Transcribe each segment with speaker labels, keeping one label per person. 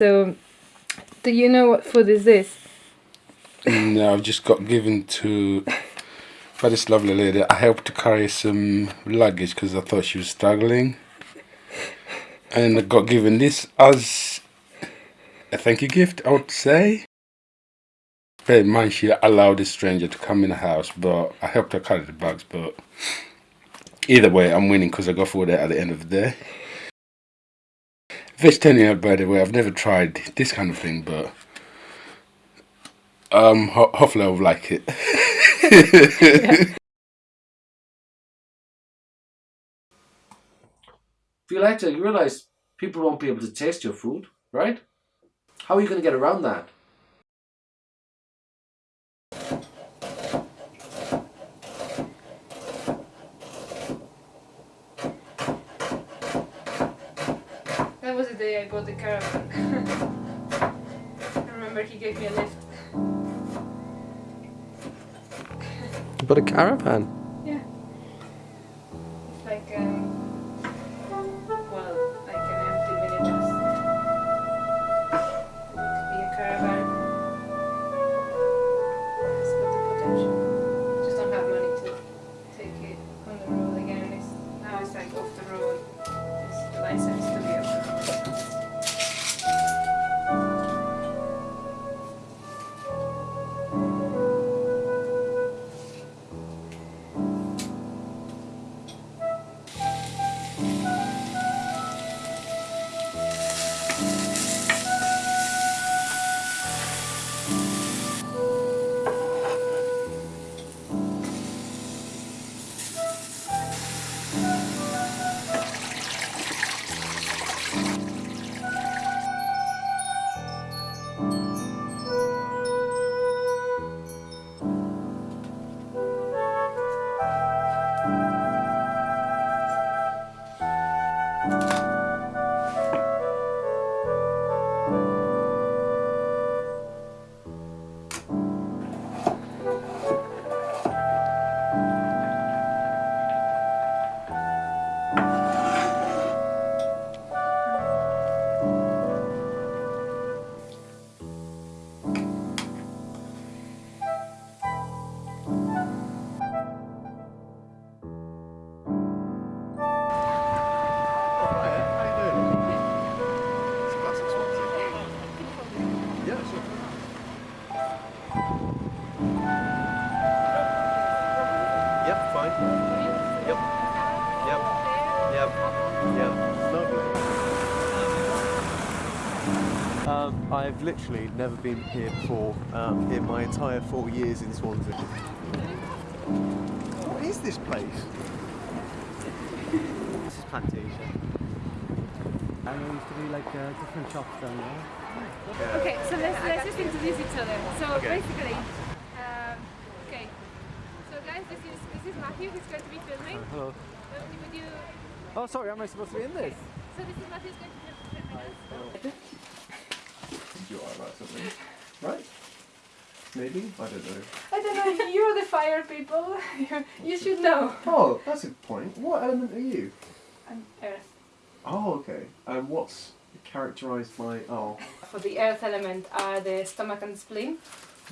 Speaker 1: So, do you know what food is this?
Speaker 2: Mm, no, I've just got given to by this lovely lady. I helped to carry some luggage because I thought she was struggling. And I got given this as a thank you gift, I would say. Bear in mind, she allowed a stranger to come in the house, but I helped her carry the bags. But either way, I'm winning because I got food at the end of the day. Vegetarian, by the way, I've never tried this kind of thing, but um, ho hopefully I'll like it.
Speaker 3: if you like Violetta, you realise people won't be able to taste your food, right? How are you going to get around that?
Speaker 1: I bought the caravan. I remember he gave me a lift.
Speaker 4: Bought a caravan. I've literally never been here before um, in my entire four years in Swansea. What is this place?
Speaker 5: This is Plantasia. And there used to be like uh, different shops down there.
Speaker 1: Okay, so let's, let's just introduce each other. So
Speaker 4: Okay.
Speaker 1: basically, um, okay. So guys, this is this is Matthew. He's going to be filming.
Speaker 5: Hello.
Speaker 1: Uh, Would you?
Speaker 5: Oh, sorry, am I supposed to be in this?
Speaker 1: So this is Matthew's going to be filming us.
Speaker 4: You right, something. Right? Maybe? I don't know.
Speaker 1: I don't know. You're the fire people. You- you should know.
Speaker 4: Oh, that's a point. What element are you?
Speaker 1: I'm Earth.
Speaker 4: Oh, okay. And what's characterised by. Oh,
Speaker 1: For the Earth element are the stomach and spleen.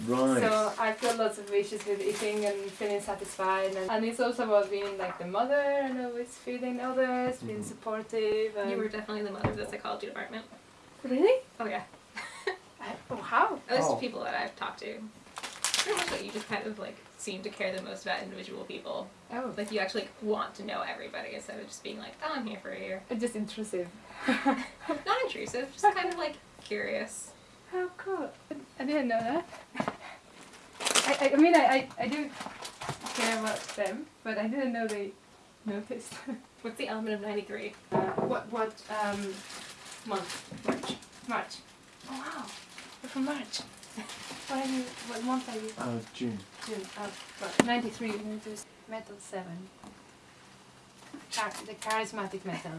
Speaker 4: right.
Speaker 1: So I feel lots of issues with eating and feeling satisfied, and, and it's also about being like the mother and always feeding others, being
Speaker 4: Mhm.
Speaker 1: supportive. And
Speaker 6: You were definitely the mother of the psychology department.
Speaker 1: really?
Speaker 6: Oh yeah.
Speaker 1: I, oh, how?
Speaker 6: At least
Speaker 4: Oh.
Speaker 6: people that I've talked to. Pretty much like you just kind of like seem to care the most about individual people.
Speaker 1: Oh,
Speaker 6: Like you actually want to know everybody instead of just being like, oh, I'm here for a year.
Speaker 1: it's just intrusive.
Speaker 6: Not intrusive, just kind of like curious.
Speaker 1: How cool! I didn't know that. I, I, I mean, I, I, I do care about them, but I didn't know they noticed.
Speaker 6: What's the element of 93?
Speaker 1: Uh, what what um month? March. March. Oh wow, you're from March. What are you? What month are you?
Speaker 4: Uh, June.
Speaker 1: June. Oh, well, ninety-three. Meters. Metal seven. Char- the charismatic metal.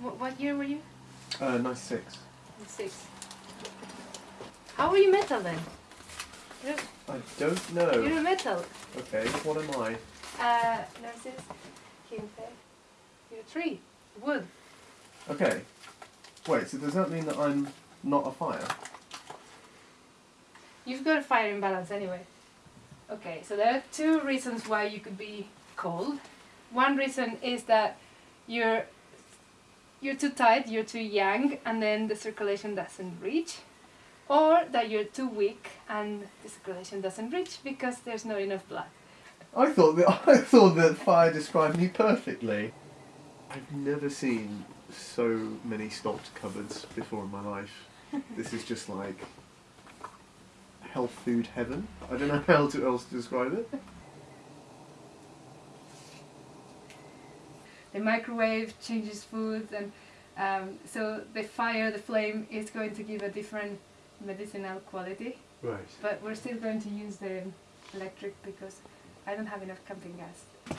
Speaker 1: What, what year were you?
Speaker 4: Uh, 96.
Speaker 1: Six. How were you metal then? You're,
Speaker 4: I don't know.
Speaker 1: you're a metal.
Speaker 4: Okay, what am I?
Speaker 1: Uh, nurses. Kinte. You're a tree. Wood.
Speaker 4: Okay. Wait, so does that mean that I'm not a fire?
Speaker 1: You've got a fire imbalance anyway. Okay, so there are two reasons why you could be cold. One reason is that you're you're too tight, you're too young, and then the circulation doesn't reach. Or that you're too weak and the circulation doesn't reach because there's not enough blood.
Speaker 4: I thought that I thought that fire described me perfectly. I've never seen so many stocked cupboards before in my life. this is just like health food heaven. I don't know how to else to describe it.
Speaker 1: The microwave changes food, and um, so the fire, the flame, is going to give a different medicinal quality.
Speaker 4: Right.
Speaker 1: But we're still going to use the electric because I don't have enough camping gas.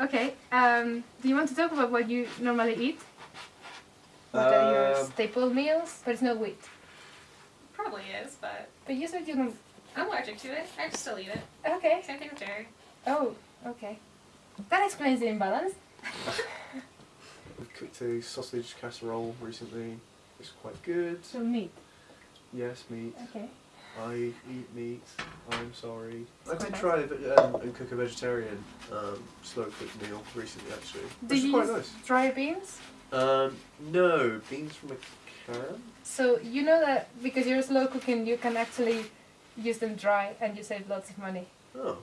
Speaker 1: Okay, um, do you want to talk about what you normally eat? What are your
Speaker 4: Um,
Speaker 1: staple meals? But it's not wheat.
Speaker 6: Probably is, but
Speaker 1: But you said you don't.
Speaker 6: I'm allergic to it. I just still eat it.
Speaker 1: Okay.
Speaker 6: Same thing with dairy.
Speaker 1: Oh, okay. That explains the imbalance.
Speaker 4: We've cooked a sausage casserole recently. It's quite good.
Speaker 1: So meat.
Speaker 4: Yes, meat.
Speaker 1: Okay.
Speaker 4: I eat meat. I'm sorry. I did try a- um, and cook a vegetarian um, slow cooked meal recently, actually.
Speaker 1: Do
Speaker 4: Which is
Speaker 1: you
Speaker 4: quite
Speaker 1: use
Speaker 4: nice.
Speaker 1: dry beans?
Speaker 4: Um, no, beans from a can.
Speaker 1: So you know that because you're slow cooking, you can actually use them dry and you save lots of money.
Speaker 4: Oh,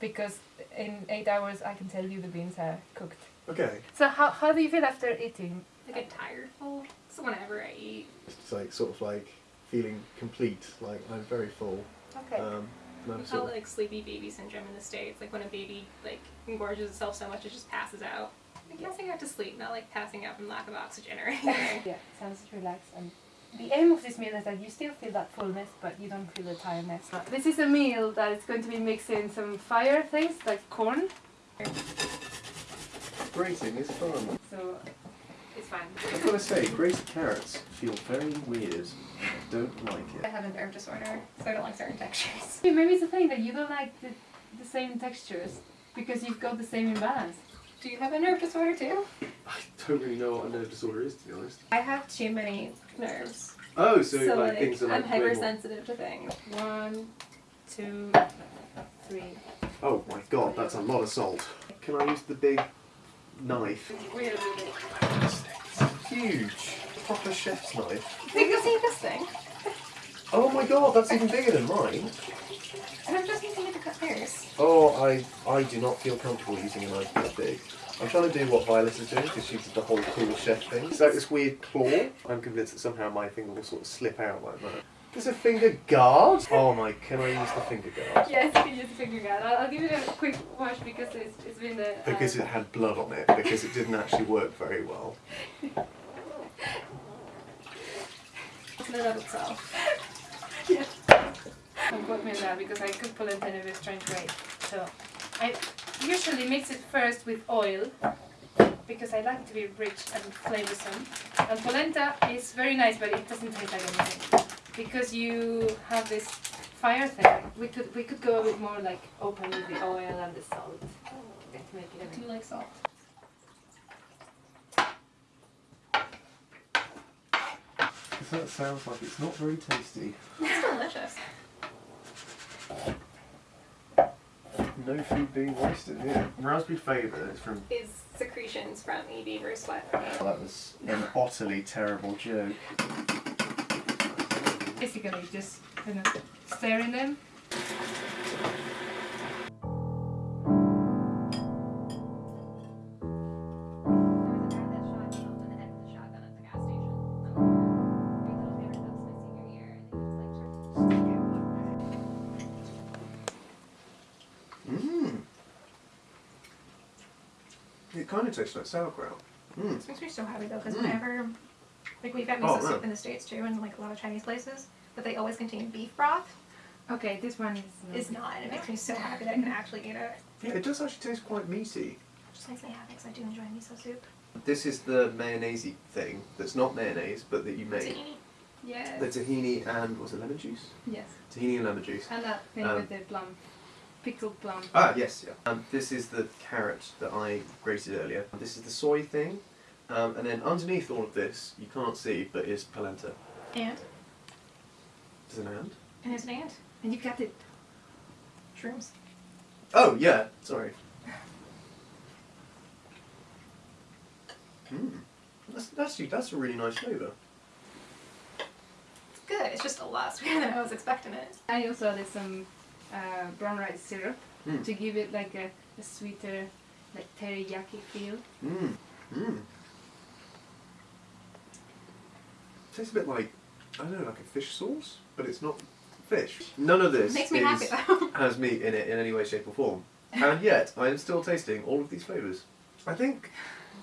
Speaker 1: Because in eight hours, I can tell you the beans are cooked.
Speaker 4: okay.
Speaker 1: So how, how do you feel after eating?
Speaker 6: I get tired full. So whenever I eat,
Speaker 4: It's like sort of like feeling complete. Like I'm very full.
Speaker 1: Okay.
Speaker 4: Um, and
Speaker 6: we call it like sleepy baby syndrome in the states. Like when a baby like engorges itself so much it just passes out. Like passing out to sleep, not like passing out from lack of oxygen or anything.
Speaker 1: yeah, sounds relaxed. And the aim of this meal is that you still feel that fullness, but you don't feel the tiredness. Uh, this is a meal that is going to be mixing some fire things like corn.
Speaker 4: grating is fun.
Speaker 1: So it's fine.
Speaker 4: I've got to say, grated carrots feel very weird. I don't like it.
Speaker 6: I have a nerve disorder, so I don't like certain textures.
Speaker 1: Maybe it's the thing that you don't like the, the same textures because you've got the same imbalance.
Speaker 6: Do you have a nerve disorder too?
Speaker 4: I don't really know what a nerve disorder is, to be honest.
Speaker 6: I have too many nerves.
Speaker 4: Oh, so,
Speaker 6: So,
Speaker 4: like,
Speaker 6: like,
Speaker 4: things are
Speaker 6: I'm
Speaker 4: like way more-
Speaker 6: hypersensitive to things.
Speaker 1: One, two, three.
Speaker 4: Oh my god, that's a lot of salt. Can I use the big knife?
Speaker 1: We're really
Speaker 4: Huge. Proper chef's knife.
Speaker 6: You can see this thing.
Speaker 4: Oh my god, that's even bigger than mine.
Speaker 6: And I'm just using it to cut hairs.
Speaker 4: Oh, I I do not feel comfortable using a knife that big. I'm trying to do what Violet is doing because she did the whole cool chef thing. It's like this weird claw. I'm convinced that somehow my finger will sort of slip out like that. There's a finger guard? Oh my, can I use the finger guard?
Speaker 1: Yes, you can use the finger guard. I'll, I'll give it a quick wash because it's, it's been the.
Speaker 4: Uh, because it had blood on it, because it didn't actually work very well.
Speaker 6: In and of itself.
Speaker 1: Don't quote me on that because I cook polenta in a strange way. So I usually mix it first with oil because I like it to be rich and flavoursome. And polenta is very nice, but it doesn't taste like anything because you have this fire thing. We could we could go a bit more like open with the oil and the salt. to make it a
Speaker 6: I do like salt.
Speaker 4: That sounds like it's not very tasty.
Speaker 6: It's delicious.
Speaker 4: No food being wasted here. Raspberry flavour is from.
Speaker 6: Is secretions from a beaver's sweat.
Speaker 4: Oh, that was an utterly terrible joke.
Speaker 1: Basically, just kind of stirring them.
Speaker 4: It kind of tastes like sauerkraut. Mmm.
Speaker 6: This makes me so happy though, because
Speaker 4: Mm.
Speaker 6: whenever, like we've got
Speaker 4: Oh,
Speaker 6: miso
Speaker 4: really?
Speaker 6: soup in the states too, and like a lot of Chinese places, but they always contain beef broth.
Speaker 1: Okay, this one is.
Speaker 6: Is not, and it makes me so happy that I can actually eat it.
Speaker 4: Yeah, it does actually taste quite meaty.
Speaker 6: Just makes me happy because I do enjoy miso soup.
Speaker 4: This is the mayonnaise thing that's not mayonnaise but that you make.
Speaker 6: Tahini.
Speaker 1: Yes.
Speaker 4: The tahini and was it lemon juice?
Speaker 1: Yes.
Speaker 4: Tahini and lemon juice.
Speaker 1: And that thing
Speaker 4: Um,
Speaker 1: with the plum, pickled plum.
Speaker 4: Ah, yes, yeah. Um, this is the carrot that I grated earlier. This is the soy thing. Um, and then underneath all of this, you can't see, but is polenta.
Speaker 6: And
Speaker 4: There's an ant.
Speaker 6: And there's an ant.
Speaker 1: And you cut it.
Speaker 6: Shrooms.
Speaker 4: Oh yeah, sorry. Hmm. That's that's that's a really nice flavour.
Speaker 6: It's good. It's just a lot sweeter than I was expecting it.
Speaker 1: I also added some uh, brown rice syrup
Speaker 4: Mm.
Speaker 1: to give it like a, a sweeter, like teriyaki feel.
Speaker 4: Mmm. Mmm. Tastes a bit like I don't know, like a fish sauce, but it's not fish. None of this
Speaker 6: Makes me
Speaker 4: is,
Speaker 6: happy
Speaker 4: has meat in it in any way, shape, or form, and yet I am still tasting all of these flavours. I think,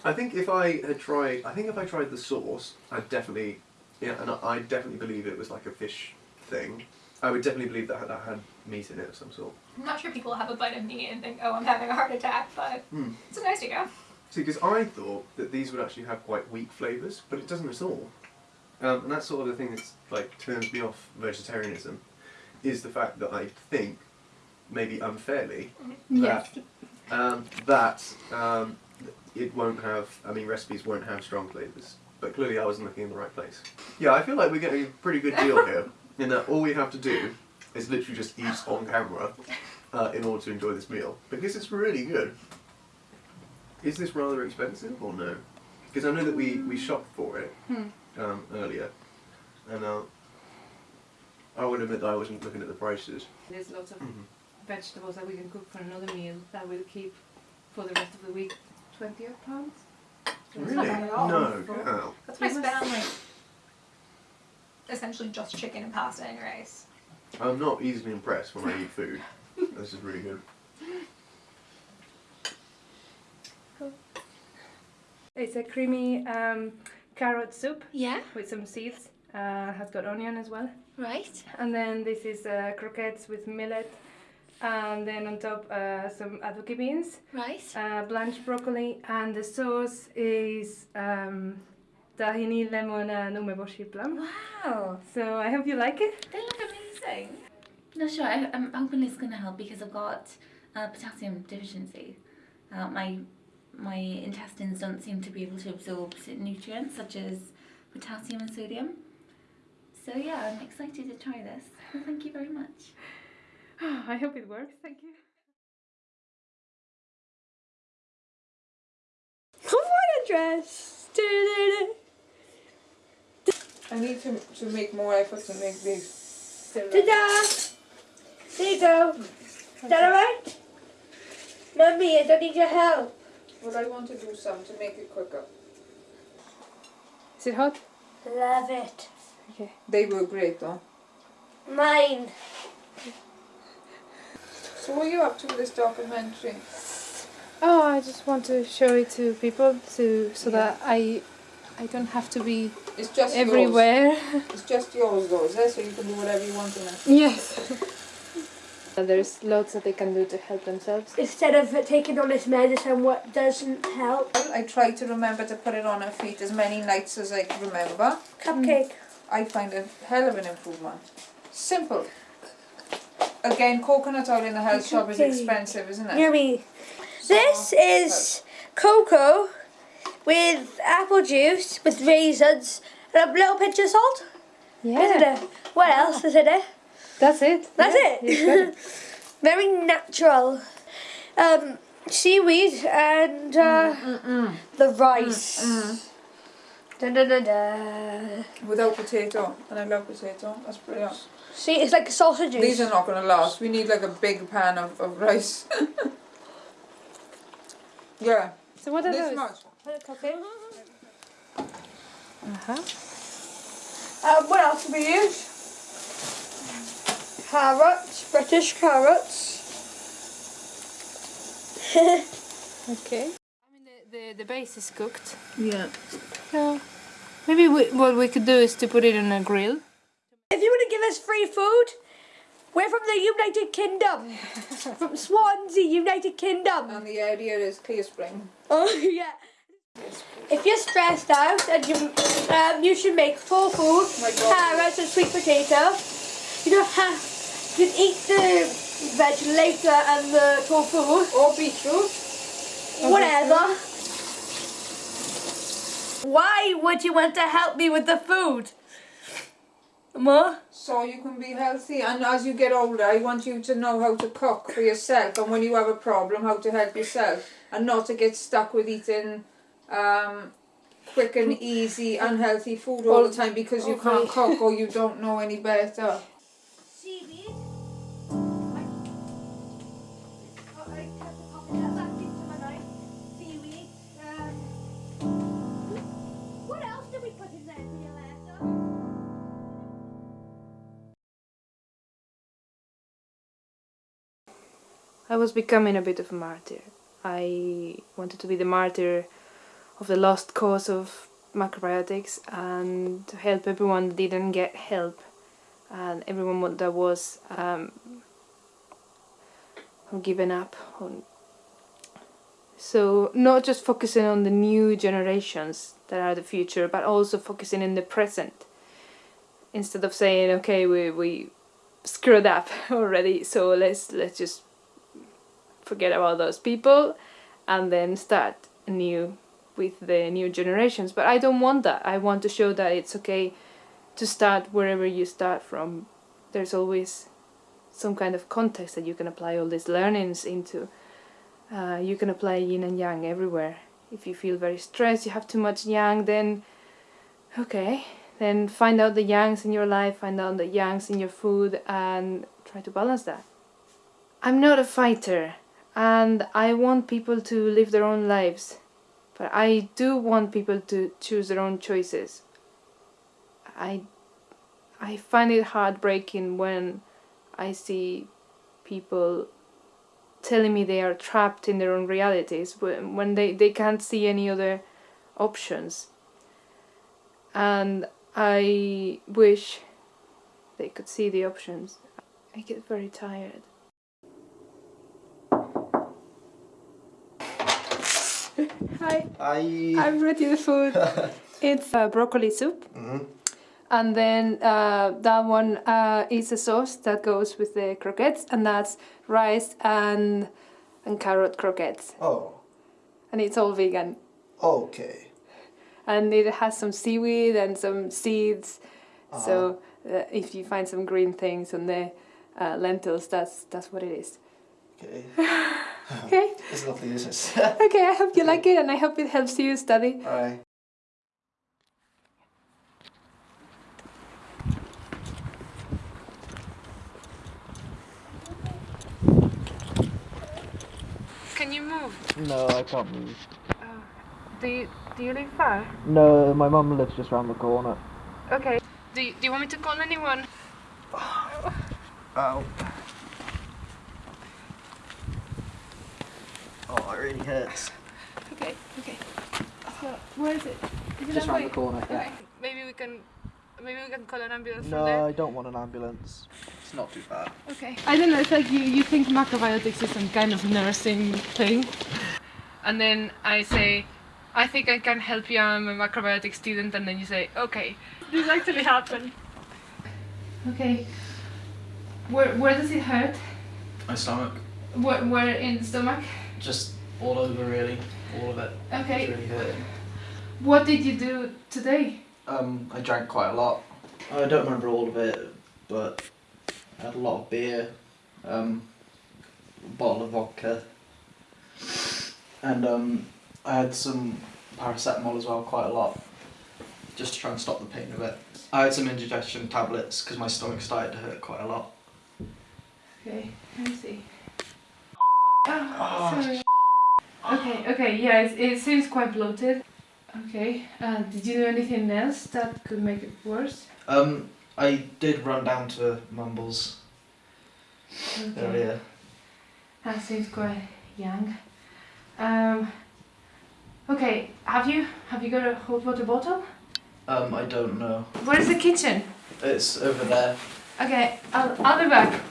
Speaker 4: I think if I had tried, I think if I tried the sauce, I'd definitely, yeah, and I, I definitely believe it was like a fish thing. I would definitely believe that that had meat in it of some sort.
Speaker 6: I'm not sure people have a bite of meat and think, oh, I'm having a heart attack, but
Speaker 4: Hmm.
Speaker 6: it's a nice to go.
Speaker 4: See, because I thought that these would actually have quite weak flavours, but it doesn't at all. Um, and that's sort of the thing that's like turns me off vegetarianism, is the fact that I think, maybe unfairly, that um, that um, it won't have. I mean, recipes won't have strong flavours. But clearly, I wasn't looking in the right place. Yeah, I feel like we're getting a pretty good deal here, in that all we have to do is literally just eat on camera uh, in order to enjoy this meal because it's really good. Is this rather expensive or no? Because I know that we, we shopped for it
Speaker 1: Hmm.
Speaker 4: um, earlier, and uh, I would admit that I wasn't looking at the prices.
Speaker 1: There's lots of
Speaker 4: Mhm.
Speaker 1: vegetables that we can cook for another meal that we'll keep for the rest of the week. 20 odd pounds?
Speaker 6: It's
Speaker 4: Really?
Speaker 6: not bad at all.
Speaker 4: No, cow.
Speaker 6: That's what I spent on like essentially just chicken and pasta and rice.
Speaker 4: I'm not easily impressed when I eat food. this is really good.
Speaker 1: It's a creamy um, carrot soup
Speaker 7: Yeah,
Speaker 1: with some seeds. Uh, has got onion as well.
Speaker 7: right.
Speaker 1: And then this is uh, croquettes with millet. And then on top uh, some adobo beans,
Speaker 7: Right.
Speaker 1: uh, blanched broccoli, and the sauce is um, tahini, lemon, and umeboshi plum.
Speaker 7: Wow.
Speaker 1: So I hope you like it.
Speaker 7: They look amazing. No, sure. I, I'm hoping it's going to help because I've got uh, potassium deficiency. Uh, my my intestines don't seem to be able to absorb certain nutrients such as potassium and sodium. So yeah, I'm excited to try this. Well, thank you very much.
Speaker 1: I hope it works. Thank you.
Speaker 8: What a dress!
Speaker 9: I need to, to make more effort to make this.
Speaker 8: Uh, Ta-da! There you go. Is that alright? Mummy, I don't need your help.
Speaker 9: Well, I want to do some to make it quicker.
Speaker 1: Is it hot?
Speaker 8: Love it.
Speaker 1: Okay.
Speaker 9: They were great, though.
Speaker 8: Mine.
Speaker 9: So what are you up to with this documentary?
Speaker 1: Oh, I just want to show it to people to so that I I don't have to be
Speaker 9: It's just
Speaker 1: everywhere.
Speaker 9: yours. It's just yours, though, is it? So you can do whatever you want in it.
Speaker 1: yes. There's lots that they can do to help themselves.
Speaker 8: Instead of taking all this medicine, what doesn't help?
Speaker 9: I try to remember to put it on her feet as many nights as I can remember.
Speaker 8: Cupcake.
Speaker 9: I find a hell of an improvement. Simple. Again, coconut oil in the health shop is expensive, isn't it?
Speaker 8: Yummy. This is cocoa with apple juice with raisins and a little pinch of salt. Isn't
Speaker 1: Yeah,
Speaker 8: it? What else is in it?
Speaker 1: that's it.
Speaker 8: That's
Speaker 1: Yeah,
Speaker 8: it. Very natural. Um, seaweed and uh, mm, mm, mm, the rice. Da, da, da, da.
Speaker 9: Without potato, and I love potato. That's brilliant.
Speaker 8: See, it's like sausages.
Speaker 9: These are not going to last. We need like a big pan of, of rice. yeah,
Speaker 1: So what are
Speaker 9: this
Speaker 1: those?
Speaker 9: much.
Speaker 8: Okay.
Speaker 1: Uh-huh.
Speaker 8: Um, what else do we use? Carrots, British carrots.
Speaker 1: Okay. I mean, the, the, the base is cooked.
Speaker 9: Yeah.
Speaker 1: Yeah. Maybe we, what we could do is to put it on a grill.
Speaker 8: If you want to give us free food, we're from the United Kingdom. from Swansea, United Kingdom.
Speaker 9: And the idea is clear spring.
Speaker 8: Oh yeah. If you're stressed out and you um, you should make tofu,
Speaker 9: my God.
Speaker 8: carrots and sweet potato. You don't have eat the veg later and the tofu,
Speaker 9: Or beetroot.
Speaker 8: whatever. Why would you want to help me with the food? More?
Speaker 9: so you can be healthy. And as you get older, I want you to know how to cook for yourself, and when you have a problem, how to help yourself, and not to get stuck with eating um, quick and easy, unhealthy food all the time because you can't cook or you don't know any better.
Speaker 8: Seaweed. I I cut the coconut back into my knife. Seaweed. Um, what else did we put in there, Violetta?
Speaker 1: I was becoming a bit of a martyr. I wanted to be the martyr of the lost cause of macrobiotics and to help everyone that didn't get help and everyone that was um, given up on. So not just focusing on the new generations that are the future, but also focusing in the present. Instead of saying, okay, we we screwed up already, so let's let's just forget about those people and then start anew with the new generations. But I don't want that. I want to show that it's okay to start wherever you start from. There's always some kind of context that you can apply all these learnings into. Uh, you can apply yin and yang everywhere. If you feel very stressed, you have too much yang, then okay, then find out the yangs in your life, find out the yangs in your food, and try to balance that. I'm not a fighter, and I want people to live their own lives, but I do want people to choose their own choices. I I find it heartbreaking when I see people telling me they are trapped in their own realities when, when they, they can't see any other options. And I wish they could see the options. I get very tired. Hi,
Speaker 10: I.
Speaker 1: I've brought you the food. it's uh, broccoli soup.
Speaker 10: Mhm.
Speaker 1: And then uh, that one uh, is a sauce that goes with the croquettes, and that's rice and and carrot croquettes,
Speaker 10: Oh,
Speaker 1: and it's all vegan.
Speaker 10: okay.
Speaker 1: And it has some seaweed and some seeds. So uh, if you find some green things on the uh, lentils, that's that's what it is.
Speaker 10: Okay.
Speaker 1: Okay.
Speaker 10: It's lovely, isn't it?
Speaker 1: Okay. I hope you like it, and I hope it helps you study.
Speaker 10: Alright.
Speaker 1: Can you move?
Speaker 5: No, I can't move. Oh.
Speaker 1: Do you do you live far?
Speaker 5: No, my mum lives just round the corner.
Speaker 1: Okay. Do you, do you want me to call anyone?
Speaker 10: Ow. Oh, it really hurts.
Speaker 1: Okay. Okay. So where is it? Is it
Speaker 5: Just
Speaker 1: that
Speaker 5: round
Speaker 1: way?
Speaker 5: the corner, yeah.
Speaker 1: Okay. Maybe we can. Maybe we can call an ambulance
Speaker 5: No,
Speaker 1: from there.
Speaker 5: I don't want an ambulance.
Speaker 10: It's not too bad.
Speaker 1: Okay. I don't know. It's like you, you think macrobiotics is some kind of nursing thing, and then I say, I think I can help you. I'm a macrobiotic student, and then you say, okay, this actually happened. Okay. Where where does it hurt?
Speaker 11: My stomach,
Speaker 1: Where where in the stomach?
Speaker 11: Just all over really, all of it.
Speaker 1: Okay.
Speaker 11: It's really hurting.
Speaker 1: What did you do today?
Speaker 11: Um, I drank quite a lot. I don't remember all of it, but I had a lot of beer, um, a bottle of vodka, and um, I had some paracetamol as well, quite a lot, just to try and stop the pain of it. I had some indigestion tablets because my stomach started to hurt quite a lot.
Speaker 1: Okay, let me see. Oh, sorry. Okay, okay, yeah, it, it seems quite bloated. Okay, uh, did you do anything else that could make it worse?
Speaker 11: Um, I did run down to Mumbles
Speaker 1: Okay,
Speaker 11: earlier.
Speaker 1: that seems quite young. Um, okay, have you have you got a hot water bottle?
Speaker 11: Um, I don't know.
Speaker 1: Where's the kitchen?
Speaker 11: It's over there.
Speaker 1: Okay, I'll, I'll be back.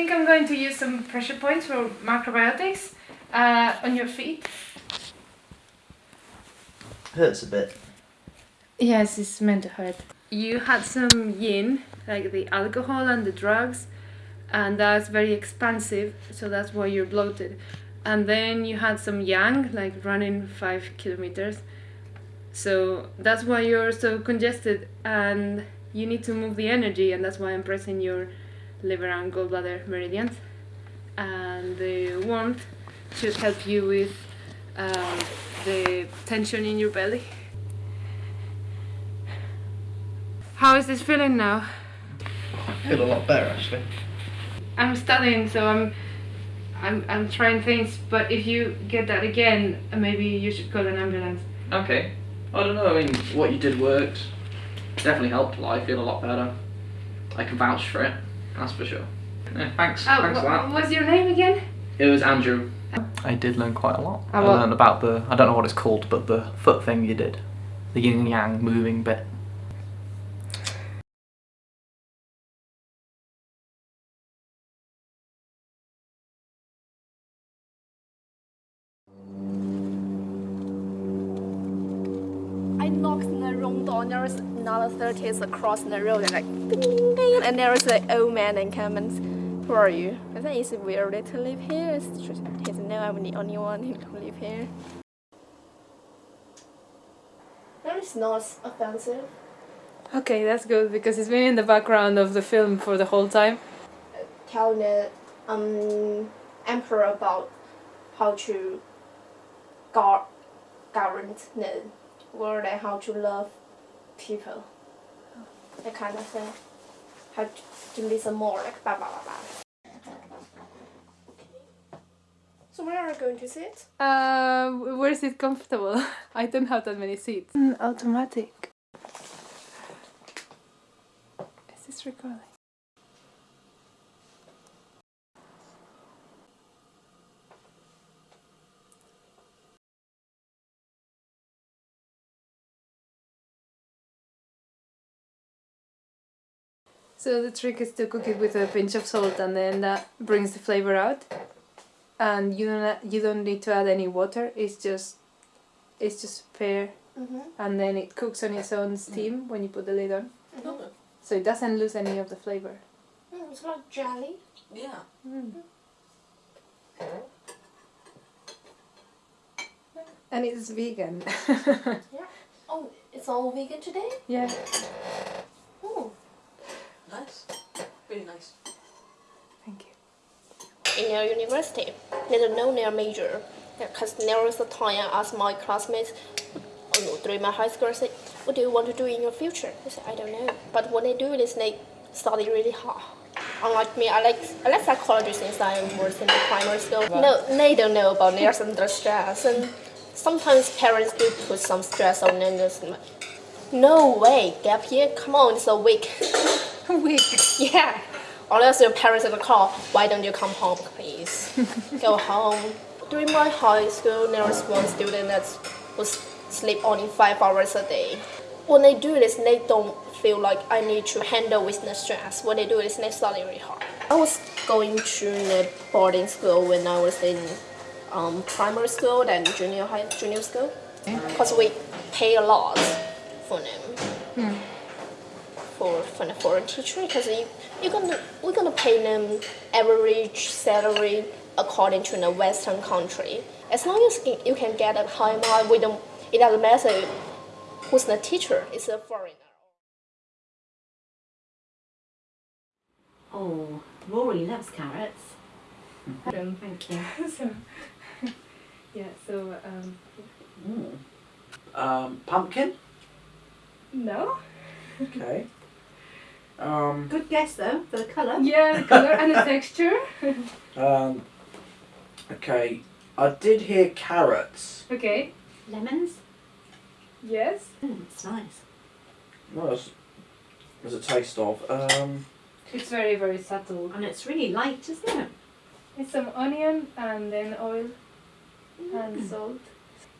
Speaker 1: Think I'm going to use some pressure points for macrobiotics uh, on your feet.
Speaker 10: Hurts a bit.
Speaker 1: Yes, it's meant to hurt. You had some yin, like the alcohol and the drugs, and that's very expansive, so that's why you're bloated. And then you had some yang, like running five kilometers, so that's why you're so congested, and you need to move the energy, and that's why I'm pressing your liver and gallbladder meridians. And the warmth should help you with um, the tension in your belly. How is this feeling now?
Speaker 10: I feel a lot better actually.
Speaker 1: I'm studying, so I'm, I'm, I'm trying things. But if you get that again, maybe you should call an ambulance.
Speaker 11: Okay. I don't know. I mean, what you did worked. Definitely helped a lot. I feel a lot better. I can vouch for it. That's for sure. Yeah, thanks.
Speaker 1: Oh,
Speaker 11: thanks for
Speaker 1: wha-
Speaker 11: that.
Speaker 1: what's your name again?
Speaker 11: It was Andrew.
Speaker 5: I did learn quite a lot.
Speaker 1: Ah,
Speaker 5: I learned about the, I don't know what it's called, but the foot thing you did. The yin and yang moving bit.
Speaker 12: Another staircase across the road, and like ding, ding, and there was an old man and and who are you? I think it's weird to live here. It's just, he said, no, I'm the only one who can live here. That is not offensive.
Speaker 1: Okay, that's good because it's been in the background of the film for the whole time.
Speaker 12: Tell the um, emperor about how to guard, govern the world and how to love people. That kind of thing. How to, to listen more, like blah blah blah blah. So where are we going to sit?
Speaker 1: Uh, where is it comfortable? I don't have that many seats. automatic. Is this recording? So the trick is to cook it with a pinch of salt and then that brings the flavor out. And you don't you don't need to add any water. It's just it's just pear
Speaker 12: Mm-hmm.
Speaker 1: and then it cooks on its own steam when you put the lid on. So it doesn't lose any of the flavor.
Speaker 12: Mm, it's like jelly.
Speaker 13: Yeah.
Speaker 1: And it's vegan.
Speaker 12: Yeah. Oh, it's all vegan today?
Speaker 1: yeah.
Speaker 13: Nice. Really nice.
Speaker 1: Thank you.
Speaker 12: in our university. They don't know their major. Because there was a time I asked my classmates oh no, during my high school, I said, what do you want to do in your future? They said, I don't know. But what they do is they study really hard. Unlike me, I like I like psychology since I was in the primary school. No, they don't know about theirs under stress. And sometimes parents do put some stress on them. Just No way, gap year, come on, it's a week.
Speaker 1: week?
Speaker 12: Yeah. Unless your parents the car, why don't you come home, please? Go home. During my high school, there was one student that was sleep only five hours a day. When they do this, they don't feel like I need to handle with the stress. What they do is they study really hard. I was going to the boarding school when I was in um, primary school and junior high, junior school, because we pay a lot for them for for the foreign teacher because you you're gonna we're gonna pay them average salary according to the Western country. As long as you- you can get a high mark, we don't. It doesn't matter who's the teacher. It's a foreigner.
Speaker 14: Oh, Rory loves carrots.
Speaker 1: Um,
Speaker 14: Thank you.
Speaker 1: so, yeah, so, um,
Speaker 3: Um, pumpkin.
Speaker 1: no?
Speaker 3: Okay. Um,
Speaker 14: Good guess though, for the colour.
Speaker 1: Yeah, the color and the texture.
Speaker 3: um, okay. I did hear carrots.
Speaker 1: Okay,
Speaker 14: Lemons.
Speaker 1: yes.
Speaker 14: Mm, it's nice.
Speaker 3: What else? There's a taste of. Um,
Speaker 1: It's very, very subtle.
Speaker 14: And it's really light, isn't it?
Speaker 1: It's some onion and then oil and salt.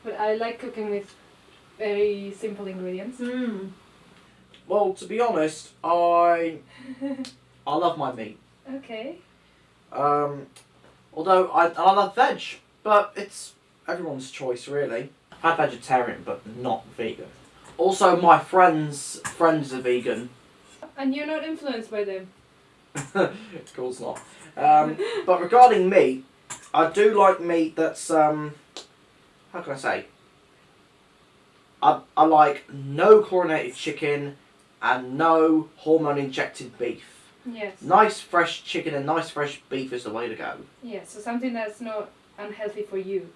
Speaker 1: But I like cooking with very simple ingredients.
Speaker 14: Mm.
Speaker 11: Well, to be honest, I I love my meat.
Speaker 1: Okay.
Speaker 11: Um, although I, I love veg, but it's everyone's choice really. I'm vegetarian, but not vegan. Also, my friends friends are vegan.
Speaker 1: And you're not influenced by them.
Speaker 11: of course not. Um, but regarding meat, I do like meat that's um, how can I say? I I like no chlorinated chicken and no hormone injected beef.
Speaker 1: Yes.
Speaker 11: Nice fresh chicken and nice fresh beef is the way to go.
Speaker 1: Yeah, so something that's not unhealthy for you.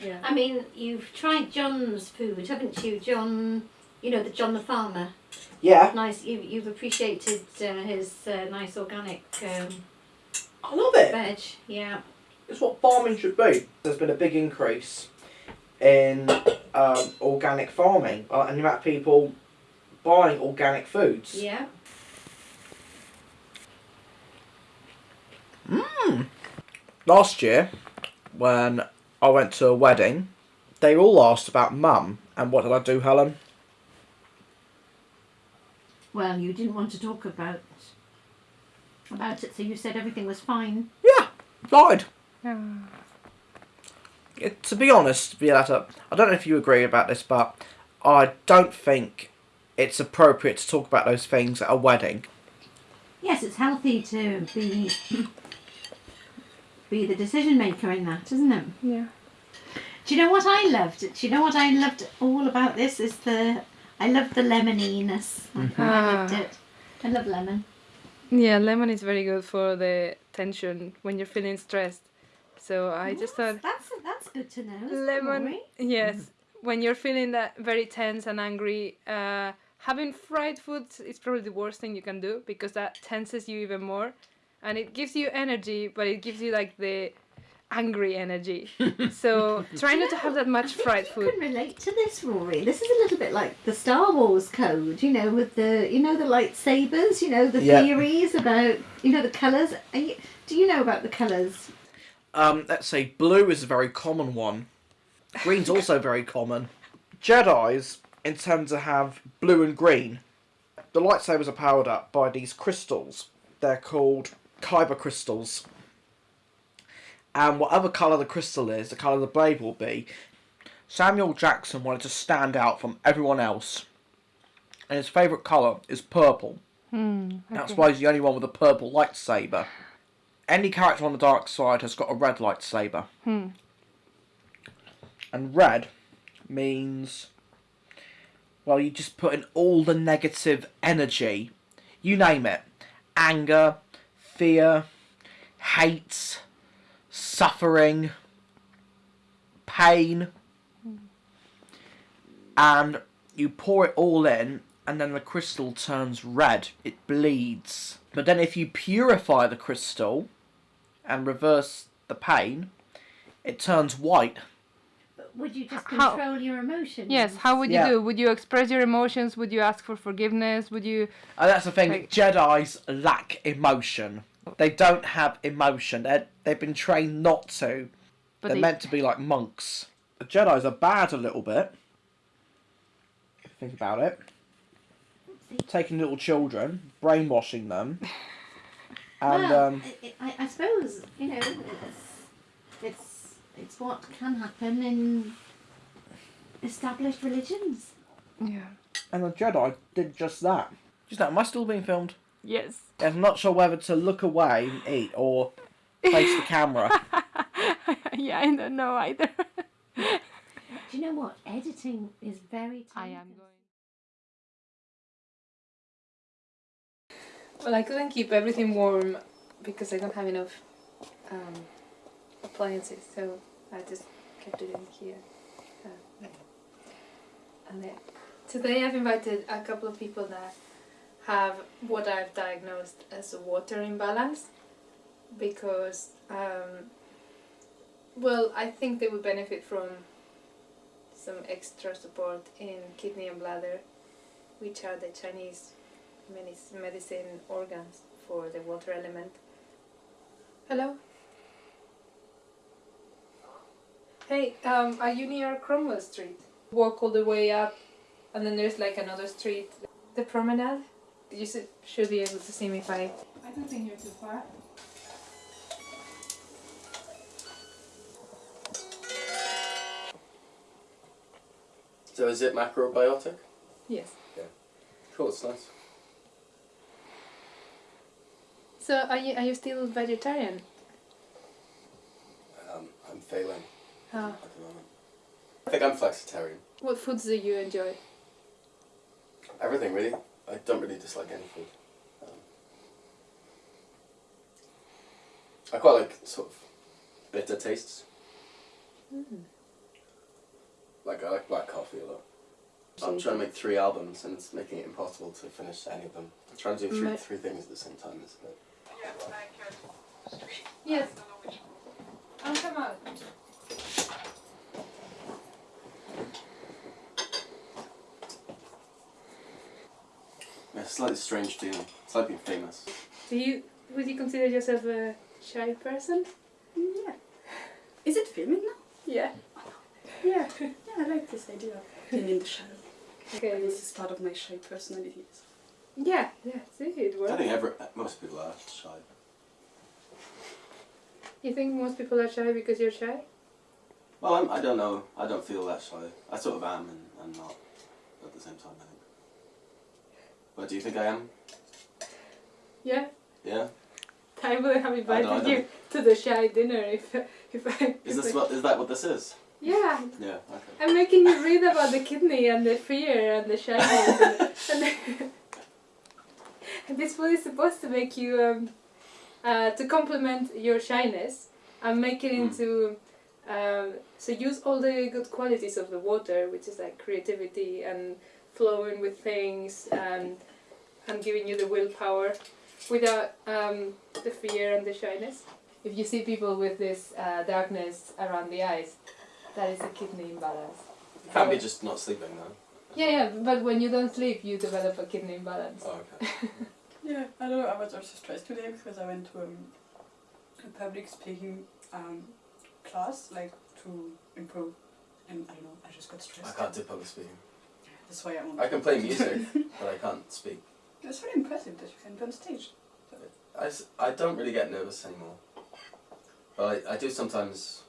Speaker 1: Yeah.
Speaker 14: I mean, you've tried John's food, haven't you, John? You know the John the farmer.
Speaker 11: Yeah.
Speaker 14: Nice. You you've appreciated uh, his uh, nice organic. Um,
Speaker 11: I love it.
Speaker 14: Veg. Yeah.
Speaker 11: It's what farming should be. There's been a big increase in um, organic farming uh, and the amount of people buying organic foods.
Speaker 14: Yeah.
Speaker 11: Mm. Last year, when I went to a wedding, they all asked about mum, and what did I do, Helen?
Speaker 14: Well, you didn't want to talk about about it, so you said everything was fine.
Speaker 11: Yeah, lied. It, to be honest, Violetta, I don't know if you agree about this, but I don't think it's appropriate to talk about those things at a wedding.
Speaker 14: Yes, it's healthy to be be the decision maker in that, isn't it?
Speaker 1: Yeah.
Speaker 14: Do you know what I loved? Do you know what I loved all about this? Is the I loved the lemoniness. I loved
Speaker 1: Ah.
Speaker 14: it. I love lemon.
Speaker 1: Yeah, lemon is very good for the tension when you're feeling stressed. So I just thought
Speaker 14: That's that's good to know.
Speaker 1: lemon.
Speaker 14: Rory?
Speaker 1: Yes, when you're feeling that very tense and angry, uh, having fried foods is probably the worst thing you can do because that tenses you even more, and it gives you energy, but it gives you like the angry energy. so try not to have that much fried food.
Speaker 14: can relate to this, Rory. This is a little bit like the Star Wars code, you know, with the you know the lightsabers, you know the
Speaker 11: Yeah.
Speaker 14: theories about you know the colours. Are you, do you know about the colours?
Speaker 11: Um, let's say blue is a very common one. Green's also very common. Jedi's intend to have blue and green. The lightsabers are powered up by these crystals. They're called kyber crystals. And whatever colour the crystal is, the colour of the blade will be. Samuel Jackson wanted to stand out from everyone else. And his favourite colour is purple.
Speaker 1: Hmm,
Speaker 11: That's why he's the only one with a purple lightsaber. Any character on the dark side has got a red lightsaber.
Speaker 1: Hmm.
Speaker 11: And red means, well, you just put in all the negative energy. You name it anger, fear, hate, suffering, pain. And you pour it all in, and then the crystal turns red. It bleeds. But then if you purify the crystal and reverse the pain, it turns white.
Speaker 14: Would you just
Speaker 1: How-
Speaker 14: control your emotions?
Speaker 1: Yes, how would you
Speaker 11: Yeah.
Speaker 1: do? Would you express your emotions? Would you ask for forgiveness? Would you?
Speaker 11: And that's the thing.
Speaker 1: Like-
Speaker 11: Jedi's lack emotion. They don't have emotion. They're, they've been trained not to.
Speaker 1: But
Speaker 11: They're
Speaker 1: they-
Speaker 11: meant to be like monks. The Jedi's are bad a little bit. Think about it. Taking little children, brainwashing them, and
Speaker 14: well,
Speaker 11: um,
Speaker 14: I, I, I suppose you know it's, it's it's what can happen in established religions.
Speaker 1: Yeah.
Speaker 11: and the Jedi did just that. Just that. Am I still being filmed?
Speaker 1: Yes.
Speaker 11: I'm not sure whether to look away and eat or face the camera.
Speaker 1: yeah, I don't know either.
Speaker 14: Do you know what? Editing is very. I am
Speaker 1: going. Well, I couldn't keep everything warm because I don't have enough um, appliances, so I just kept it in here. Yeah. And then today I've invited a couple of people that have what I've diagnosed as a water imbalance because, um, well, I think they would benefit from some extra support in kidney and bladder, which are the Chinese medicine organs for the water element. Hello? Hey, um, are you near Cromwell Street? Walk all the way up, and then there's like another street. the promenade. You should, should be able to see me if I. I don't think you're too far.
Speaker 15: So is it macrobiotic?
Speaker 1: Yes.
Speaker 15: Yeah. Cool, it's nice.
Speaker 1: So are you are you still vegetarian?
Speaker 15: Um, I'm failing
Speaker 1: Oh.
Speaker 15: at the moment. I think I'm flexitarian.
Speaker 1: What foods do you enjoy?
Speaker 15: Everything really. I don't really dislike any food. Um, I quite like sort of bitter tastes. Like I like black coffee a lot. I'm trying to make three albums and it's making it impossible to finish any of them. I'm trying to do three, three things at the same time is a bit.
Speaker 1: Yes. I'll come out.
Speaker 15: It's a slightly strange feeling. It's like being famous.
Speaker 1: Do you would you consider yourself a shy person?
Speaker 16: Yeah. Is it filming now?
Speaker 1: Yeah.
Speaker 16: Yeah. Yeah, I like this idea of being in the shadow.
Speaker 1: Okay.
Speaker 16: This is part of my shy personality.
Speaker 1: Yeah, yeah, see it works.
Speaker 15: I think every, most people are shy.
Speaker 1: You think most people are shy because you're shy?
Speaker 15: Well, I'm, I don't know. I don't feel that shy. I sort of am and, and not at the same time, I think. But do you think I am?
Speaker 1: Yeah.
Speaker 15: Yeah?
Speaker 1: I would have
Speaker 15: I
Speaker 1: invited
Speaker 15: don't-
Speaker 1: you to the shy dinner if if I.
Speaker 15: Is this
Speaker 1: I-
Speaker 15: what, is that what this is?
Speaker 1: Yeah.
Speaker 15: Yeah, okay.
Speaker 1: I'm making you read about the kidney and the fear and the shyness. and, and, this food is supposed to make you, um, uh, to complement your shyness and make it into, um, so use all the good qualities of the water, which is like creativity and flowing with things and, and giving you the willpower without um, the fear and the shyness. If you see people with this uh, darkness around the eyes, that is a kidney imbalance.
Speaker 15: You can't be just not sleeping though.
Speaker 1: Yeah, yeah, but when you don't sleep, you develop a kidney imbalance.
Speaker 15: Oh, okay.
Speaker 16: Yeah, I don't know. I was also stressed today because I went to um, a public speaking um, class, like to improve, and I don't know. I just got stressed.
Speaker 15: I can't do public speaking.
Speaker 16: That's why I'm.
Speaker 15: I can play music, but I can't speak.
Speaker 16: It's very impressive that you can be on stage.
Speaker 15: I, I don't really get nervous anymore. But I, I do sometimes.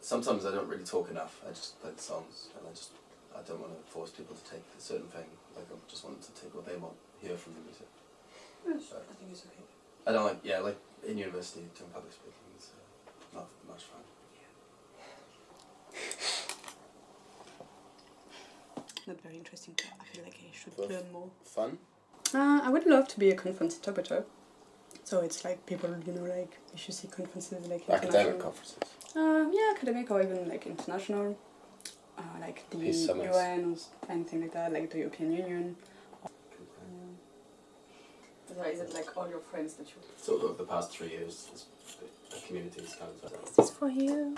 Speaker 15: Sometimes I don't really talk enough. I just play the songs, and I just I don't want to force people to take a certain thing. Like I just want them to take what they want, hear from the music.
Speaker 16: Yes, I think it's okay.
Speaker 15: I don't like yeah like in university doing public speaking. It's uh, not much fun.
Speaker 16: Not very interesting. I feel like I should
Speaker 15: But
Speaker 16: learn more.
Speaker 15: Fun.
Speaker 16: Uh, I would love to be a conference interpreter. So it's like people, you know, like if you see conferences like
Speaker 15: Academic
Speaker 16: international-
Speaker 15: conferences.
Speaker 16: Uh, yeah, academic or even like international, uh, like the
Speaker 15: Peace summits.
Speaker 16: UN or anything like that, like the European Union. So is it like all your friends that you?
Speaker 15: Sort of the past three years, this, the community is kind of.
Speaker 1: This is for you.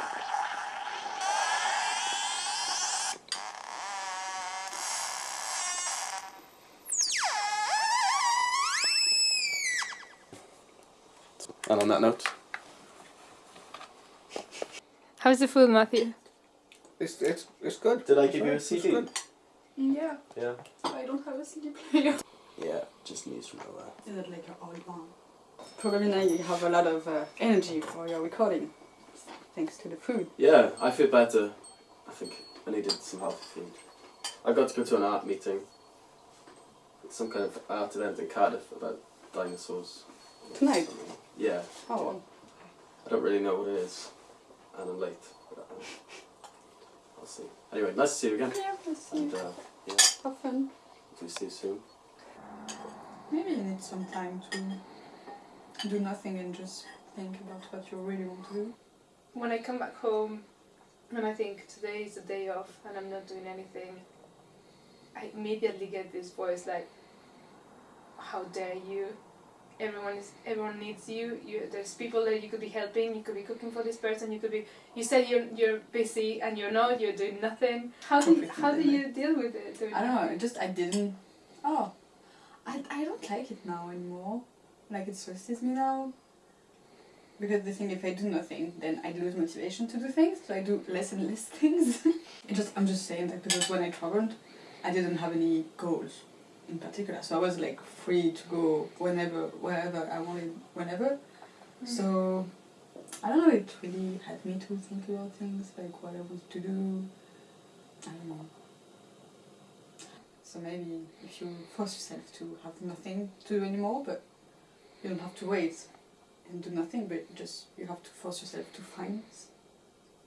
Speaker 15: And on that note,
Speaker 1: How's the food, Matthew?
Speaker 15: it's it's it's good. Did I give you a CD?
Speaker 16: Yeah,
Speaker 15: Yeah.
Speaker 16: I don't have a CD player.
Speaker 15: Yeah, just news from nowhere.
Speaker 16: Is it like your old one? Probably now you have a lot of uh, energy for your recording, thanks to the food.
Speaker 15: Yeah, I feel better. I think I needed some healthy food. I got to go to an art meeting. It's Some kind of art event in Cardiff about dinosaurs.
Speaker 16: Tonight?
Speaker 15: Yeah.
Speaker 16: Oh.
Speaker 15: I don't really know what it is, and I'm late. I'll see. Anyway, nice to see you again.
Speaker 16: Yeah, nice to see
Speaker 15: And
Speaker 16: you.
Speaker 15: uh, yeah,
Speaker 16: Have fun.
Speaker 15: hopefully see you soon.
Speaker 16: Maybe you need some time to do nothing and just think about what you really want to do.
Speaker 1: When I come back home and I think today is a day off and I'm not doing anything, I immediately get this voice like, "How dare you? Everyone is everyone needs you. You there's people that you could be helping. You could be cooking for this person. You could be. You said you're you're busy and you're not. You're doing nothing. How do you, how do you deal with it?
Speaker 16: I don't know, just I didn't. Oh, I, I don't like it now anymore. Like it stresses me now. Because the thing, if I do nothing, then I lose motivation to do things, so I do less and less things. it just I'm just saying that because when I traveled, I didn't have any goals in particular. So I was like free to go whenever, wherever I wanted, whenever. Hmm. So I don't know, it really helped me to think about things, like what I was to do. I don't know. So maybe if you force yourself to have nothing to do anymore, but you don't have to wait and do nothing, but just you have to force yourself to find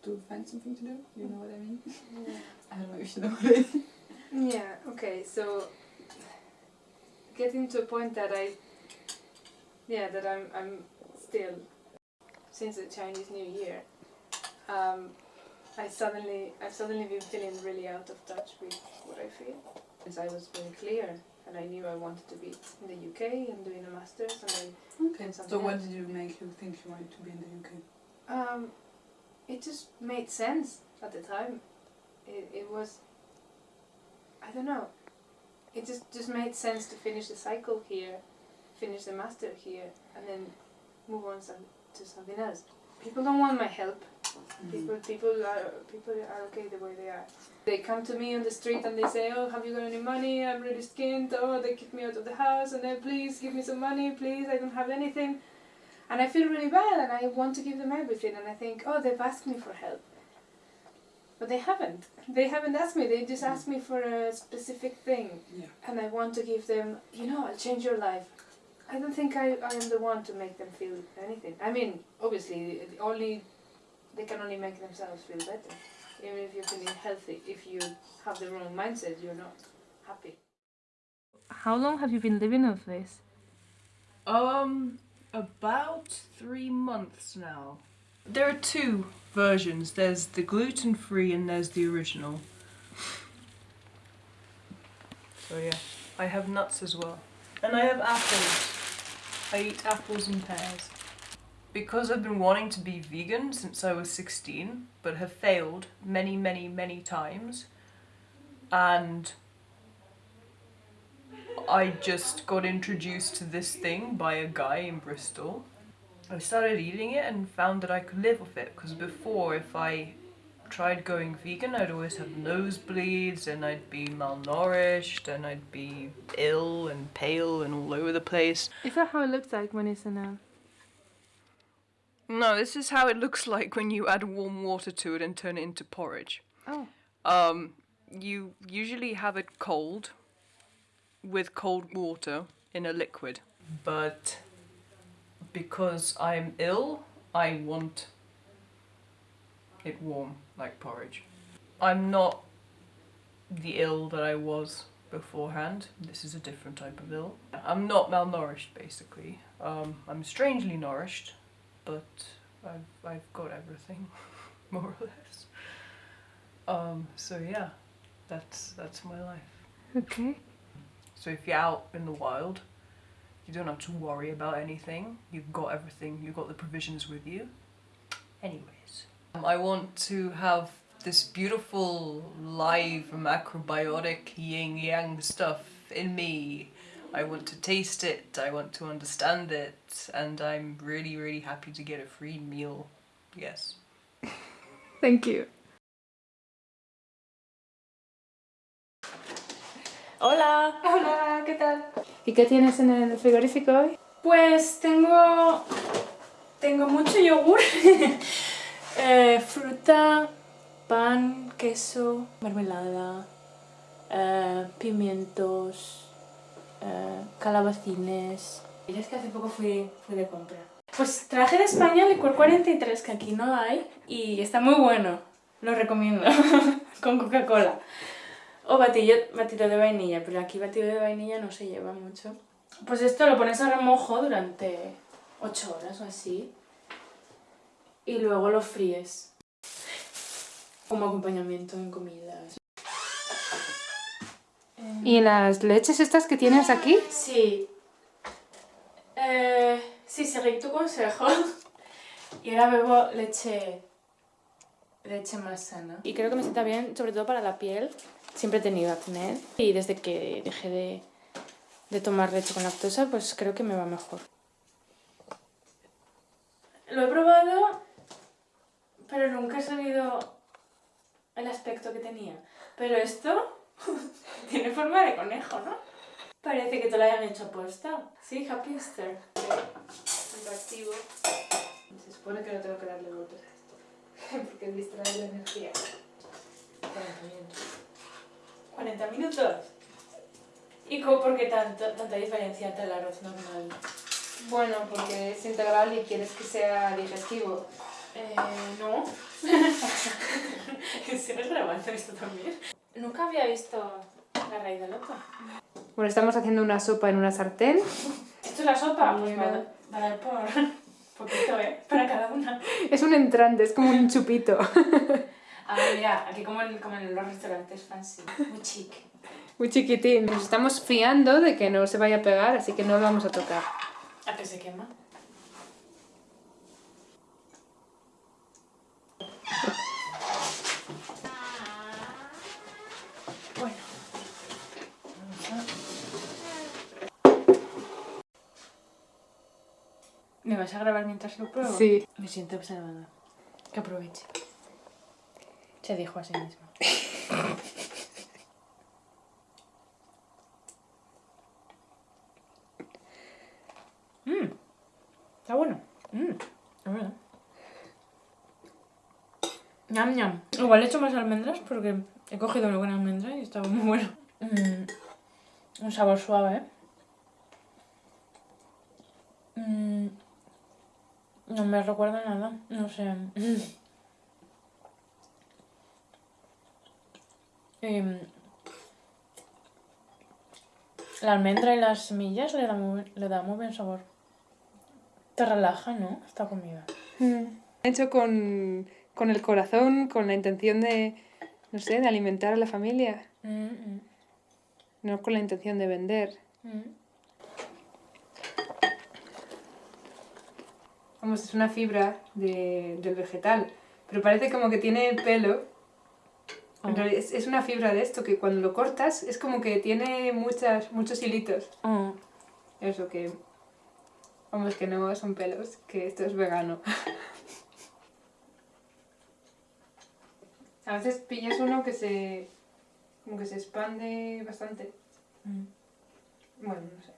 Speaker 16: to find something to do. You know what I mean? I don't know if you know what I mean.
Speaker 1: Yeah, okay, so getting to a point that I yeah, that I'm I'm still since the Chinese New Year, um, I suddenly I've suddenly been feeling really out of touch with what I feel. Because I was very clear and I knew I wanted to be in the UK and doing a masters and I
Speaker 16: Okay. So what
Speaker 1: else.
Speaker 16: did you make you think you wanted to be in the UK?
Speaker 1: Um, it just made sense at the time. It, it was, I don't know, it just, just made sense to finish the cycle here, finish the master here, and then move on some, to something else. People don't want my help. Mm-hmm. People, people are people are okay the way they are. They come to me on the street and they say, "Oh, have you got any money? I'm really skinned." Oh, they kick me out of the house, and then please give me some money, please. I don't have anything. And I feel really bad and I want to give them everything and I think, oh, they've asked me for help. But they haven't. They haven't asked me, they just asked me for a specific thing.
Speaker 16: Yeah.
Speaker 1: And I want to give them, you know, I'll change your life. I don't think I, I am the one to make them feel anything. I mean, obviously, only they can only make themselves feel better. Even if you're feeling healthy, if you have the wrong mindset, you're not happy. How long have you been living with this?
Speaker 17: Um, about three months now. There are two versions. There's the gluten free and there's the original. So yeah, I have nuts as well. And I have apples. I eat apples and pears. Because I've been wanting to be vegan since I was 16, but have failed many, many, many times. And I just got introduced to this thing by a guy in Bristol. I started eating it and found that I could live with it because before if I tried going vegan I'd always have nosebleeds and I'd be malnourished and I'd be ill and pale and all over the place.
Speaker 1: Is that how it looks like when it's in a...
Speaker 17: No, this is how it looks like when you add warm water to it and turn it into porridge.
Speaker 1: Oh.
Speaker 17: Um, you usually have it cold with cold water in a liquid. But because I'm ill, I want it warm like porridge. I'm not the ill that I was beforehand. This is a different type of ill. I'm not malnourished basically. Um, I'm strangely nourished, but I've, I've got everything, more or less. Um, so yeah, that's, that's my life.
Speaker 1: Okay.
Speaker 17: So if you're out in the wild, you don't have to worry about anything. You've got everything, you've got the provisions with you. Anyways, um, I want to have this beautiful, live, macrobiotic yin yang stuff in me. I want to taste it, I want to understand it, and I'm really, really happy to get a free meal. Yes.
Speaker 1: Thank you.
Speaker 18: Hola.
Speaker 1: Hola, ¿qué tal? ¿Y qué tienes en el frigorífico hoy?
Speaker 18: Pues tengo tengo mucho yogur, eh, fruta, pan, queso, mermelada, eh, pimientos, eh, calabacines. Y es que hace poco fui, fui de compra. Pues traje de España licor 43 que aquí no hay y está muy bueno. Lo recomiendo con Coca-Cola. O batillo, batido de vainilla, pero aquí batido de vainilla no se lleva mucho. Pues esto lo pones a remojo durante 8 horas o así. Y luego lo fríes. Como acompañamiento en comidas.
Speaker 1: ¿Y las leches estas que tienes aquí?
Speaker 18: Sí. Eh, sí, seguí tu consejo. Y ahora bebo leche, leche más sana. Y creo que me sienta bien, sobre todo para la piel. Siempre he tenido acné y desde que dejé de, de tomar leche con lactosa, pues creo que me va mejor. Lo he probado, pero nunca he sabido el aspecto que tenía. Pero esto Tiene forma de conejo, ¿no? Parece que te lo hayan hecho aposta. Sí, Happy Easter.
Speaker 1: Interactivo. Se supone que no tengo que darle esto. Porque distrae la energía.
Speaker 18: 40 minutos. ¿Y cómo, por qué tanto, tanta diferencia entre el arroz normal?
Speaker 1: Bueno, porque es integral y quieres que sea digestivo.
Speaker 18: Eh, no. ¿Sigues grabando esto también? Nunca había visto la raíz del loto.
Speaker 1: Bueno, estamos haciendo una sopa en una sartén.
Speaker 18: ¿Esto es la sopa? Pues me va a dar por poquito, ¿eh? Para cada una.
Speaker 1: Es un entrante, es como un chupito.
Speaker 18: A ver, mira, aquí como en, como en los restaurantes fancy. Muy chic.
Speaker 1: Muy chiquitín. Nos estamos fiando de que no se vaya a pegar, así que no lo vamos a tocar.
Speaker 18: ¿A que se quema? ¿Me vas a grabar mientras lo pruebo?
Speaker 1: Sí.
Speaker 18: Me siento observada. Que aproveche. Se dijo a sí mismo. Mmm. Está bueno. Mmm. Es verdad. Ñam, ñam. Igual he hecho más almendras porque he cogido una buena almendra y estaba muy bueno. Mm, Un sabor suave. Mm, No me recuerda nada. No sé. Em, la almendra y las semillas le da muy, le da muy buen sabor. Te relaja, ¿no? Esta comida.
Speaker 1: Hecho con, con el corazón, con la intención de, no sé, de alimentar a la familia.
Speaker 18: Mm,
Speaker 1: No con la intención de vender.
Speaker 18: mm.
Speaker 1: Vamos, es una fibra de- del vegetal. Pero parece como que tiene pelo. En
Speaker 18: Oh.
Speaker 1: realidad es, es una fibra de esto que cuando lo cortas es como que tiene muchas, muchos hilitos.
Speaker 18: Oh.
Speaker 1: Eso que. Vamos, que no son pelos, que esto es vegano. A veces pillas uno que se. como que se expande bastante.
Speaker 18: Mm.
Speaker 1: Bueno, no sé.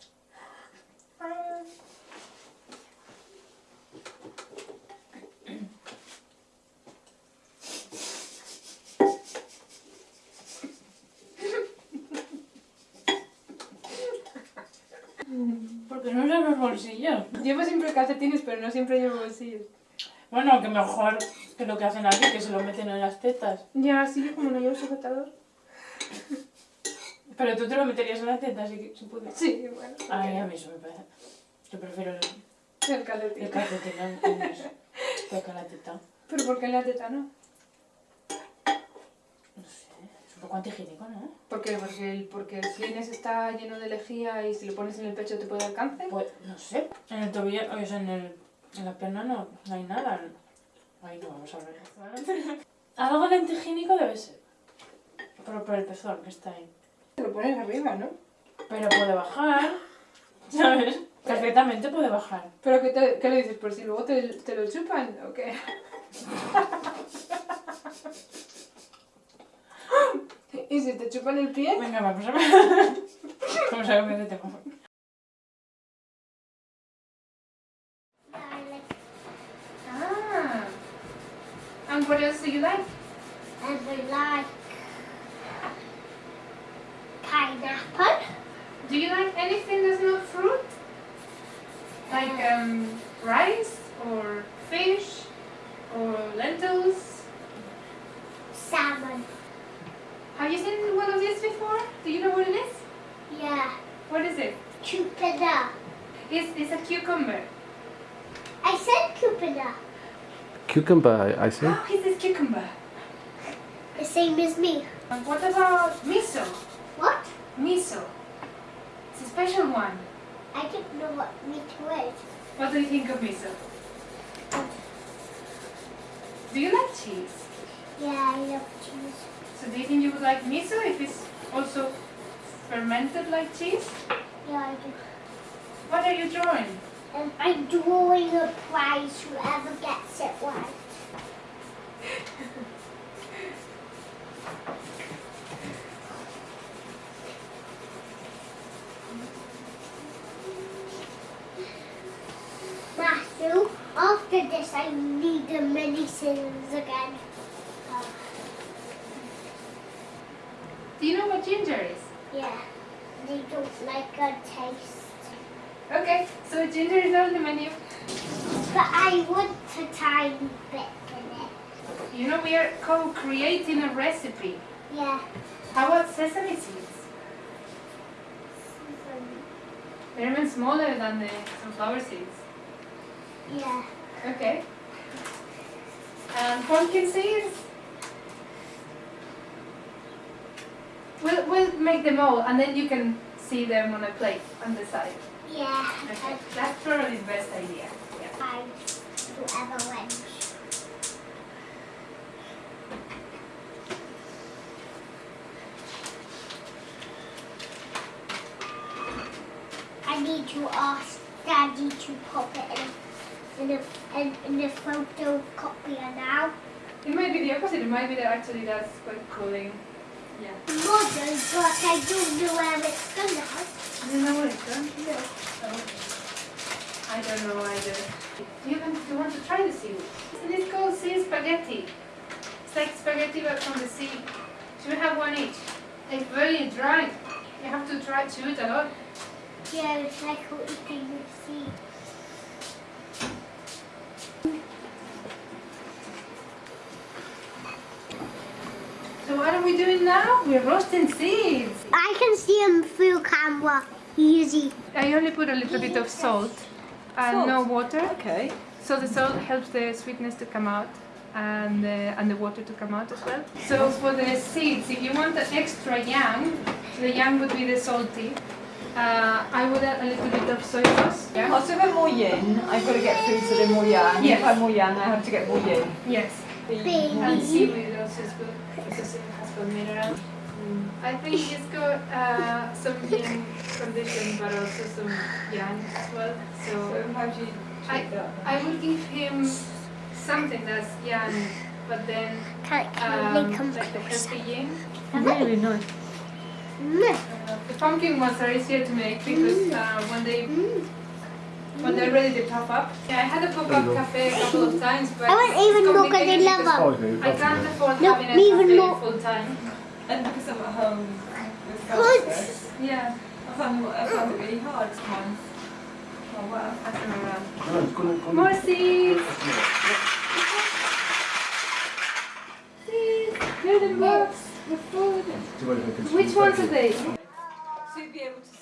Speaker 18: Porque no usan los bolsillos.
Speaker 1: Llevo siempre calcetines, pero no siempre llevo bolsillos.
Speaker 18: Bueno, que mejor que lo que hacen aquí, que se lo meten en las tetas.
Speaker 1: Ya, sí, como no llevo sujetador.
Speaker 18: Pero tú te lo meterías en las tetas si, si pudieras.
Speaker 1: Sí, bueno.
Speaker 18: Ay, a mí eso me parece. Yo prefiero el,
Speaker 1: El calcetín.
Speaker 18: el calcetín en- en. Que con la teta.
Speaker 1: ¿Pero por qué la teta no?
Speaker 18: Es un poco antihigiénico, ¿no?
Speaker 1: ¿Por qué? Porque el, porque el slines está lleno de lejía y si lo pones en el pecho te puede dar cáncer.
Speaker 18: Pues, no sé. En el tobillo, o sea, en, el, en la pierna no, no hay nada. Ahí no vamos a hablar. Algo de antihigiénico debe ser. Pero por el pezón que está ahí.
Speaker 1: Te lo pones arriba, ¿no?
Speaker 18: Pero puede bajar. ¿Sabes? Perfectamente puede bajar.
Speaker 1: ¿Pero qué, te, qué le dices? ¿Por si luego te, te lo chupan o qué? ¿Y si te chupan el pie?
Speaker 18: Venga, vamos a ver. Vamos a ver qué tengo.
Speaker 1: Ah. And what else do you like?
Speaker 8: And we like pineapple.
Speaker 1: Do you like anything that's not fruit? Like um, rice or fish or lentils?
Speaker 8: Salmon.
Speaker 1: Have you seen one of these before? Do you know what it is?
Speaker 8: Yeah.
Speaker 1: What is it?
Speaker 8: Cucumber.
Speaker 1: It's, it's a cucumber.
Speaker 8: I said cucumber.
Speaker 15: Cucumber, I see.
Speaker 1: Oh, it's this cucumber.
Speaker 8: The same as me.
Speaker 1: And what about miso?
Speaker 8: What?
Speaker 1: Miso. It's a special one.
Speaker 8: I don't know what miso is.
Speaker 1: What do you think of miso? Do you like cheese?
Speaker 8: Yeah, I love cheese.
Speaker 1: So do you think you would like miso if it's also fermented like cheese?
Speaker 8: Yeah, I do.
Speaker 1: What are you drawing?
Speaker 8: Um, I'm drawing a prize, whoever gets it right.
Speaker 19: Matthew, after this I need the mini scissors again.
Speaker 1: Do you know what ginger is?
Speaker 19: yeah, they don't like a taste.
Speaker 1: Okay, so ginger is on the menu.
Speaker 19: But I want a tiny bit in it.
Speaker 1: You know, we are co-creating a recipe.
Speaker 19: Yeah.
Speaker 1: How about sesame seeds? Sesame. They're even smaller than the sunflower seeds.
Speaker 19: Yeah.
Speaker 1: Okay. And pumpkin seeds? We'll, we'll make them all and then you can see them on a plate on the side.
Speaker 19: Yeah.
Speaker 1: Okay. That's probably the best idea. Yeah.
Speaker 19: Whoever wins. I need to ask Daddy to pop it in, in, a, in, in a photocopier now.
Speaker 1: It might be the opposite. It might be that actually that's quite cooling.
Speaker 19: Model, but I don't know where it's gonna.
Speaker 1: You know what it's done? Yeah. I don't know either. Do you, want, do you want to try the seaweed? And it's called sea spaghetti. It's like spaghetti but from the sea. Should we have one each? It's very dry. You have to try chew it a lot.
Speaker 19: Yeah, it's like eating the sea.
Speaker 1: So what are we doing now? We're roasting seeds.
Speaker 19: I can see them through camera. Easy.
Speaker 1: I only put a little bit of salt and
Speaker 20: Salt?
Speaker 1: no water.
Speaker 20: Okay.
Speaker 1: So the salt helps the sweetness to come out and the, and the water to come out as well. So for the seeds, if you want the extra yang, the yang would be the salty. Uh, I would add a little bit of soy sauce. Yeah.
Speaker 20: Oh, so if I'm more yin, I've got to get food so they're more yang.
Speaker 1: Yes.
Speaker 20: If I'm more yang, I have to get more yin.
Speaker 1: Yes. And seaweed also is good because it has got mineral. I think it's got uh, some yin condition but also some yang as well. So,
Speaker 20: So how do you
Speaker 1: I,
Speaker 20: treat that?
Speaker 1: I would give him something that's yang, but then
Speaker 19: Can, can they
Speaker 1: um,
Speaker 19: come
Speaker 1: like the healthy yin.
Speaker 21: Really nice.
Speaker 1: Uh, the pumpkin ones are easier to make because uh, when they when they're ready they pop up. Yeah, I had a pop up cafe a couple of times, but
Speaker 19: I want
Speaker 1: it's
Speaker 19: even more 'cause I
Speaker 1: complicated
Speaker 19: love
Speaker 1: because
Speaker 19: them.
Speaker 1: I can't afford
Speaker 19: No,
Speaker 1: having a
Speaker 19: even
Speaker 1: cafe
Speaker 19: more.
Speaker 1: full time.
Speaker 20: And because I'm at home with
Speaker 19: Good.
Speaker 20: Francis,
Speaker 1: Yeah.
Speaker 20: I found, I found it really hard sometimes.
Speaker 1: Oh wow, pass them around.
Speaker 22: Come on, come on.
Speaker 1: More seeds. Seeds. Building blocks. The food. Which ones are they?
Speaker 20: So be able to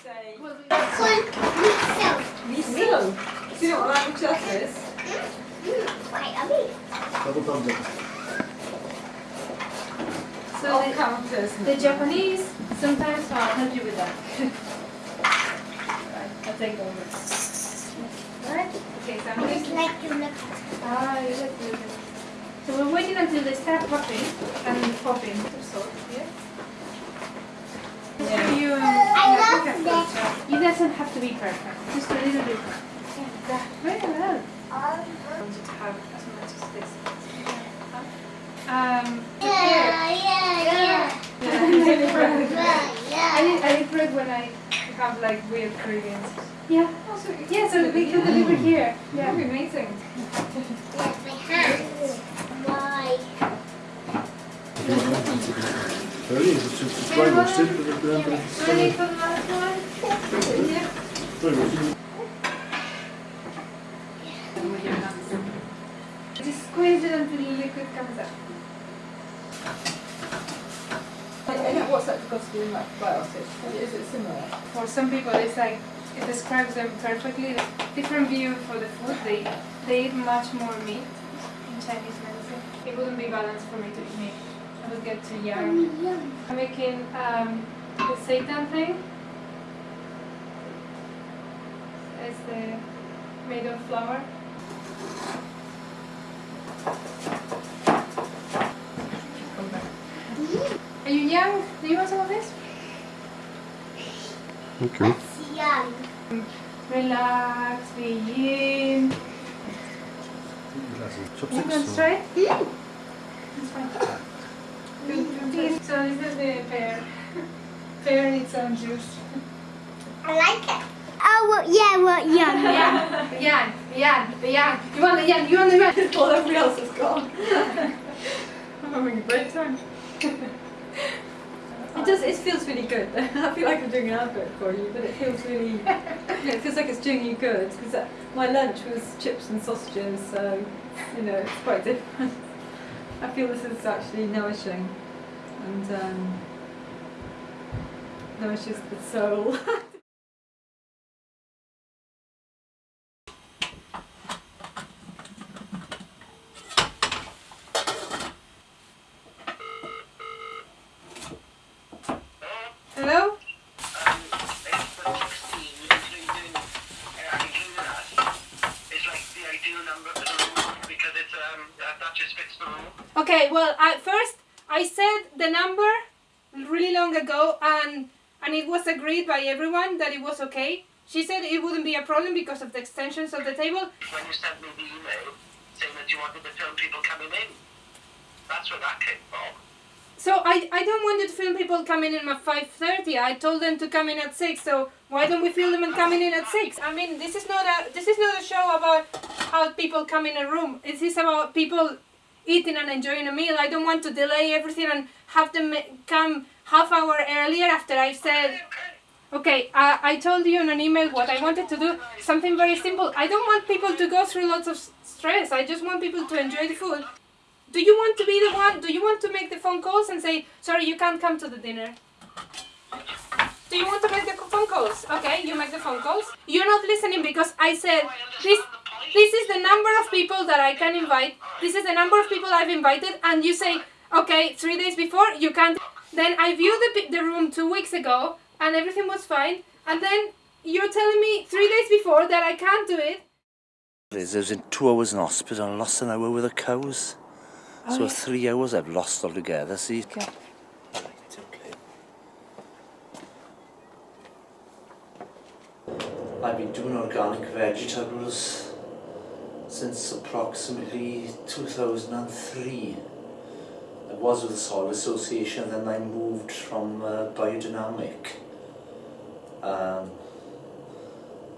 Speaker 20: what.
Speaker 22: Double thumbs up.
Speaker 1: So
Speaker 20: I'll
Speaker 1: the, the Japanese sometimes I'll help you with that. right, I'll take over. Alright. Okay, so I'm
Speaker 19: I just like to look.
Speaker 1: Ah, you like to So we're waiting until they start popping and popping So, yeah?
Speaker 20: Yeah.
Speaker 1: You, um,
Speaker 19: I
Speaker 1: you can
Speaker 19: that.
Speaker 1: put, uh, It doesn't have to be perfect, just a little bit. Yeah, very well. I wanted to have as much as this. Um,
Speaker 19: Yeah, yeah, yeah.
Speaker 1: I
Speaker 19: Yeah,
Speaker 1: need, I need bread when I have like weird Caribbeans. Yeah. Yeah, so we can deliver here. Yeah.
Speaker 20: That'd be amazing.
Speaker 19: Yes, we have. Why?
Speaker 22: Really? Is it just
Speaker 1: Can I
Speaker 22: dry roasted?
Speaker 1: have
Speaker 22: But then- but
Speaker 1: Do
Speaker 22: it's-
Speaker 1: I need for the last one? Yeah.
Speaker 22: Dry roasted.
Speaker 1: With your hands. Just it until the liquid comes out.
Speaker 20: I know what's lactobacillus and lactobiotic. Is it similar?
Speaker 1: For some people, it's like it describes them perfectly. Different view for the food. They they eat much more meat in Chinese medicine. It wouldn't be balanced for me to eat meat. I would get too yang. I'm making um, the seitan thing. It's the made of flour. Are you young? Do you want some of this?
Speaker 23: Okay.
Speaker 19: Young.
Speaker 1: Relax, be in. You can
Speaker 22: or-
Speaker 1: try? It's fine. Good, good. So this is the pear. Pear needs some juice.
Speaker 19: I like it. Oh, well, yeah,
Speaker 8: want yan.
Speaker 1: Yan, yan, yan, the yan. You want the yan, you want the yan.
Speaker 16: While everybody else is gone. I'm having a great time. It does. It feels really good. I feel like I'm doing an advert for you, but it feels really. Yeah, it feels like it's doing you good because uh, my lunch was chips and sausages, so you know it's quite different. I feel this is actually nourishing, and um, nourishes the soul.
Speaker 1: Hello? Okay, well, at first I said the number really long ago, and and it was agreed by everyone that it was okay. She said it wouldn't be a problem because of the extensions of the table.
Speaker 24: When you sent me the email saying that you wanted to film people coming in, that's where that came from.
Speaker 1: So I, I don't want you to film people coming in at 5.30. I told them to come in at 6, so why don't we film them and coming in at 6? I mean, this is not a this is not a show about how people come in a room. This is about people eating and enjoying a meal. I don't want to delay everything and have them come half hour earlier after I said... Okay, I, I told you in an email what I wanted to do. Something very simple. I don't want people to go through lots of stress. I just want people to enjoy the food. Do you want to be the one? Do you want to make the phone calls and say, sorry, you can't come to the dinner? Do you want to make the phone calls? Okay, you make the phone calls. You're not listening because I said this. This is the number of people that I can invite. This is the number of people I've invited, and you say, okay, three days before you can't. Then I viewed the the room two weeks ago, and everything was fine. And then you're telling me three days before that I can't do it.
Speaker 25: I was in two hours in hospital and lost an hour with the cows.
Speaker 1: Oh,
Speaker 25: so
Speaker 1: yeah.
Speaker 25: three hours I've lost altogether, see?
Speaker 1: Okay.
Speaker 25: I've been doing organic vegetables since approximately 2003. I was with the Soil Association, then I moved from uh, Biodynamic. Um,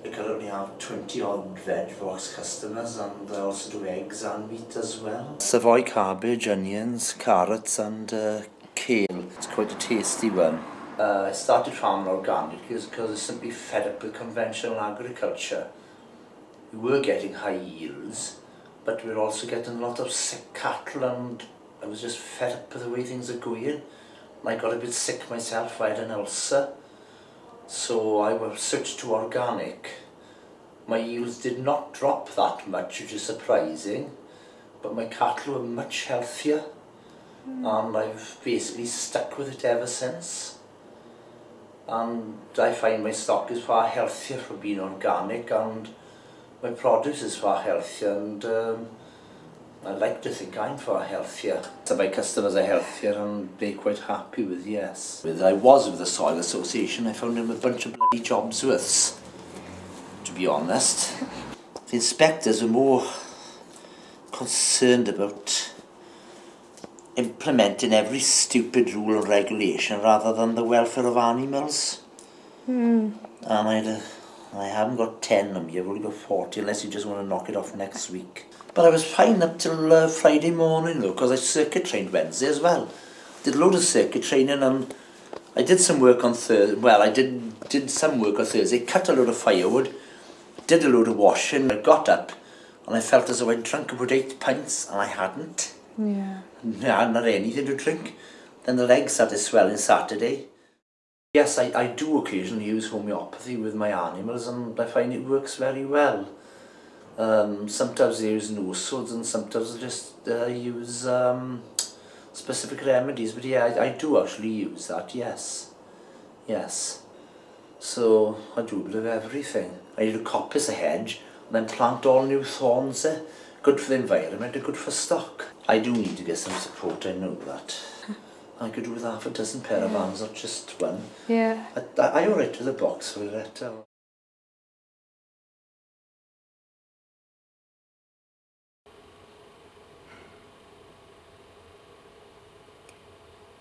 Speaker 25: they currently have 20 odd veg box customers and I also do eggs and meat as well. Savoy cabbage, onions, carrots and uh, kale. It's quite a tasty one. Uh, I started farming organic because I was simply fed up with conventional agriculture. We were getting high yields, but we were also getting a lot of sick cattle and I was just fed up with the way things are going. I got a bit sick myself, I had an ulcer. So I was switched to organic. My yields did not drop that much, which is surprising, but my cattle were much healthier mm. and I've basically stuck with it ever since. And I find my stock is far healthier for being organic and my produce is far healthier and um, I like to think I'm far healthier. So my customers are healthier and they're quite happy with yes. With I was with the Soil Association, I found them a bunch of bloody jobs worths, to be honest. The inspectors are more concerned about implementing every stupid rule and regulation rather than the welfare of animals.
Speaker 8: Hmm.
Speaker 25: And I'd, uh, I haven't got 10 of me, I've only got 40 unless you just want to knock it off next week. But I was fine up till uh, Friday morning, though, because I circuit trained Wednesday as well. Did a load of circuit training and I did some work on Thursday. Well, I did, did some work on Thursday, cut a load of firewood, did a load of washing. I got up and I felt as though I'd drunk about eight pints and I hadn't.
Speaker 9: Yeah.
Speaker 25: Nah, not anything to drink. Then the legs started swelling Saturday. Yes, I, I do occasionally use homeopathy with my animals and I find it works very well um, sometimes they use swords and sometimes they just uh, use um, specific remedies. But yeah, I, I do actually use that, yes. Yes. So I do a bit of everything. I need to coppice a hedge and then plant all new thorns there. Good for the environment and good for stock. I do need to get some support, I know that. Hmm. I could do with half a dozen pair of arms, not just one.
Speaker 9: Yeah.
Speaker 25: I, I, I alright with the box for it.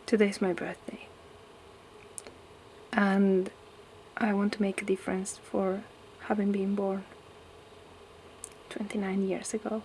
Speaker 1: Today's my birthday. And I want to make a difference for
Speaker 17: having been born 29 years ago.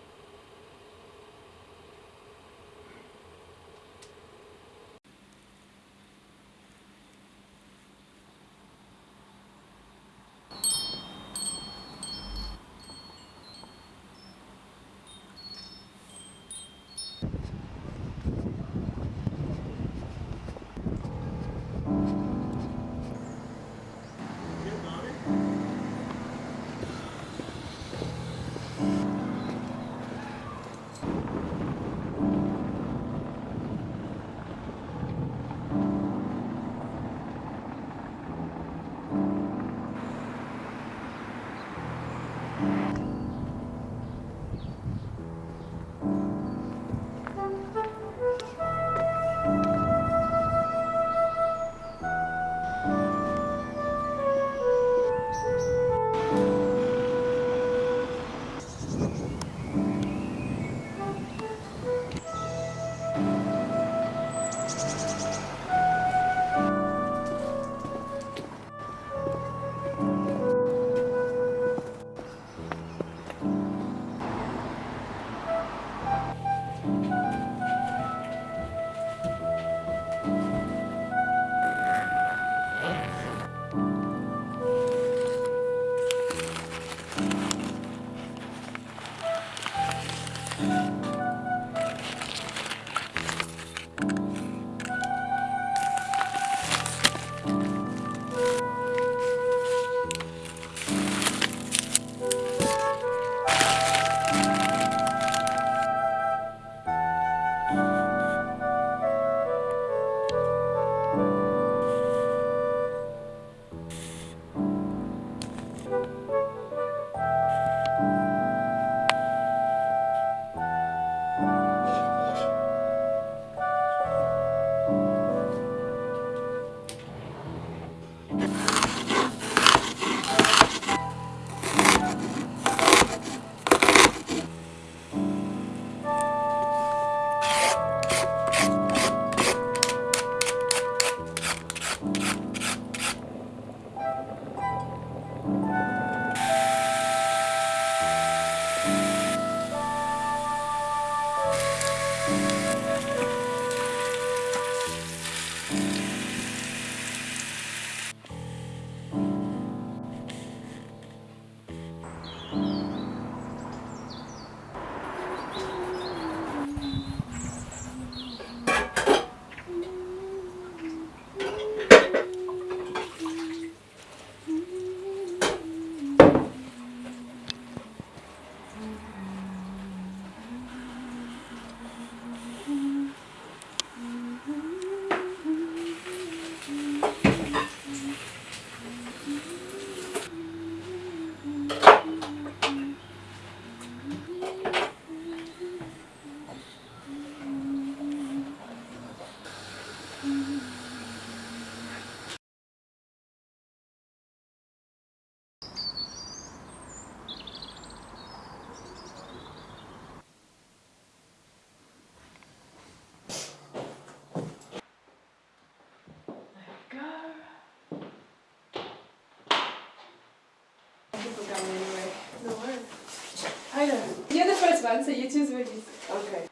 Speaker 1: People come anyway. No worries. I know. You're the first one, so you choose what you Okay.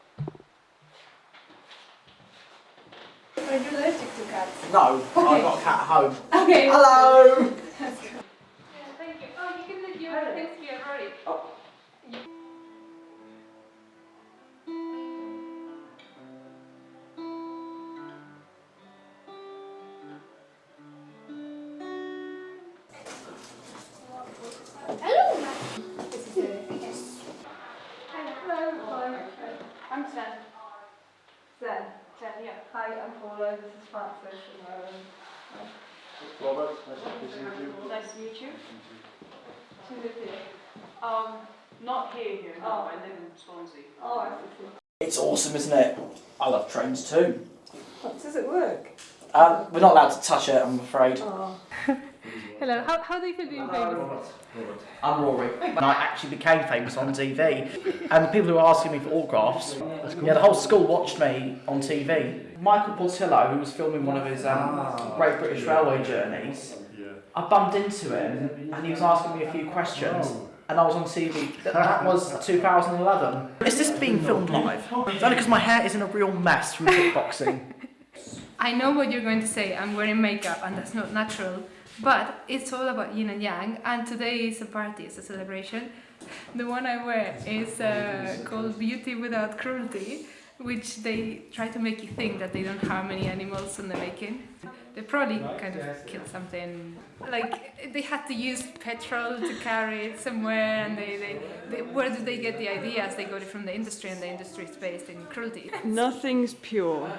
Speaker 1: Are you allergic to cats?
Speaker 11: No, I've got a cat at home.
Speaker 1: Okay.
Speaker 11: Hello. It's awesome, isn't it? I love trains too.
Speaker 20: Does it work?
Speaker 11: Um, we're not allowed to touch it, I'm afraid.
Speaker 1: Oh. Hello. How, how do you feel being famous?
Speaker 11: I'm Rory. And I actually became famous on TV. And the people who were asking me for autographs, yeah, the whole school watched me on TV. Michael Portillo, who was filming one of his um, Great British Railway journeys, I bumped into him and he was asking me a few questions. And I was on TV. That was 2011. Is this being filmed live? It's only because my hair is in a real mess from kickboxing.
Speaker 1: I know what you're going to say. I'm wearing makeup and that's not natural. But it's all about yin and yang. And today is a party, it's a celebration. The one I wear is uh, called Beauty Without Cruelty, which they try to make you think that they don't harm any animals in the making. They probably kind of kill something. Like they had to use petrol to carry it somewhere, and they, they, they where do they get the ideas? They got it from the industry, and the industry is based in cruelty.
Speaker 17: Nothing's pure.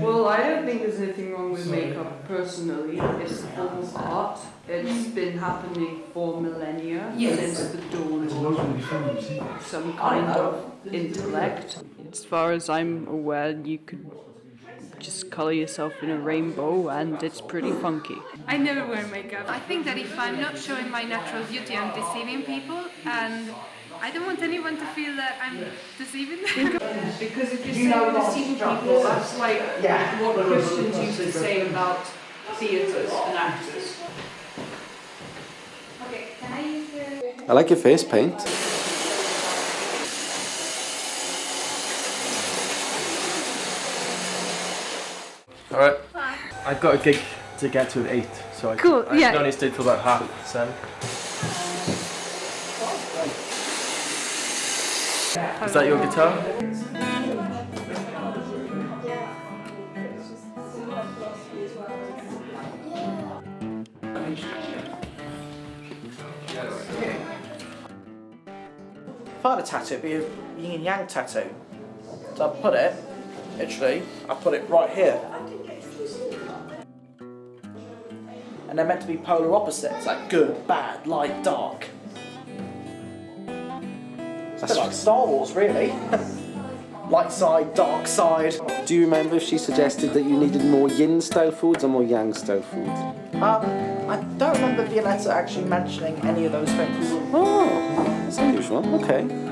Speaker 17: Well, I don't think there's anything wrong with makeup personally. It's a form of art. It's been happening for millennia
Speaker 1: Yes.
Speaker 17: since the dawn of some kind of intellect. As far as I'm aware, you could just color yourself in a rainbow and it's pretty funky.
Speaker 1: I never wear makeup. I think that if I'm not showing my natural beauty, I'm deceiving people, and I don't want anyone to feel that I'm deceiving them.
Speaker 17: Because if
Speaker 1: You know
Speaker 17: you're deceiving people, that's like
Speaker 1: Yeah.
Speaker 17: what Christians used to say about theatres and actors.
Speaker 1: Okay, can I use the...
Speaker 5: I like your face paint.
Speaker 15: All right. I've got a gig to get to at eight, so I,
Speaker 1: Cool,
Speaker 15: I
Speaker 1: yeah.
Speaker 15: can only stay till about half seven. Is that your guitar?
Speaker 11: If I had a tattoo, it'd be a yin and yang tattoo. So I put it, literally, I put it right here. And they're meant to be polar opposites, like good, bad, light, dark. It's a like Star Wars, really. light side, dark side.
Speaker 5: Do you remember if she suggested that you needed more yin style foods or more yang style foods?
Speaker 11: Um, I don't remember Violetta actually mentioning any of those things.
Speaker 5: Oh, that's unusual. Okay.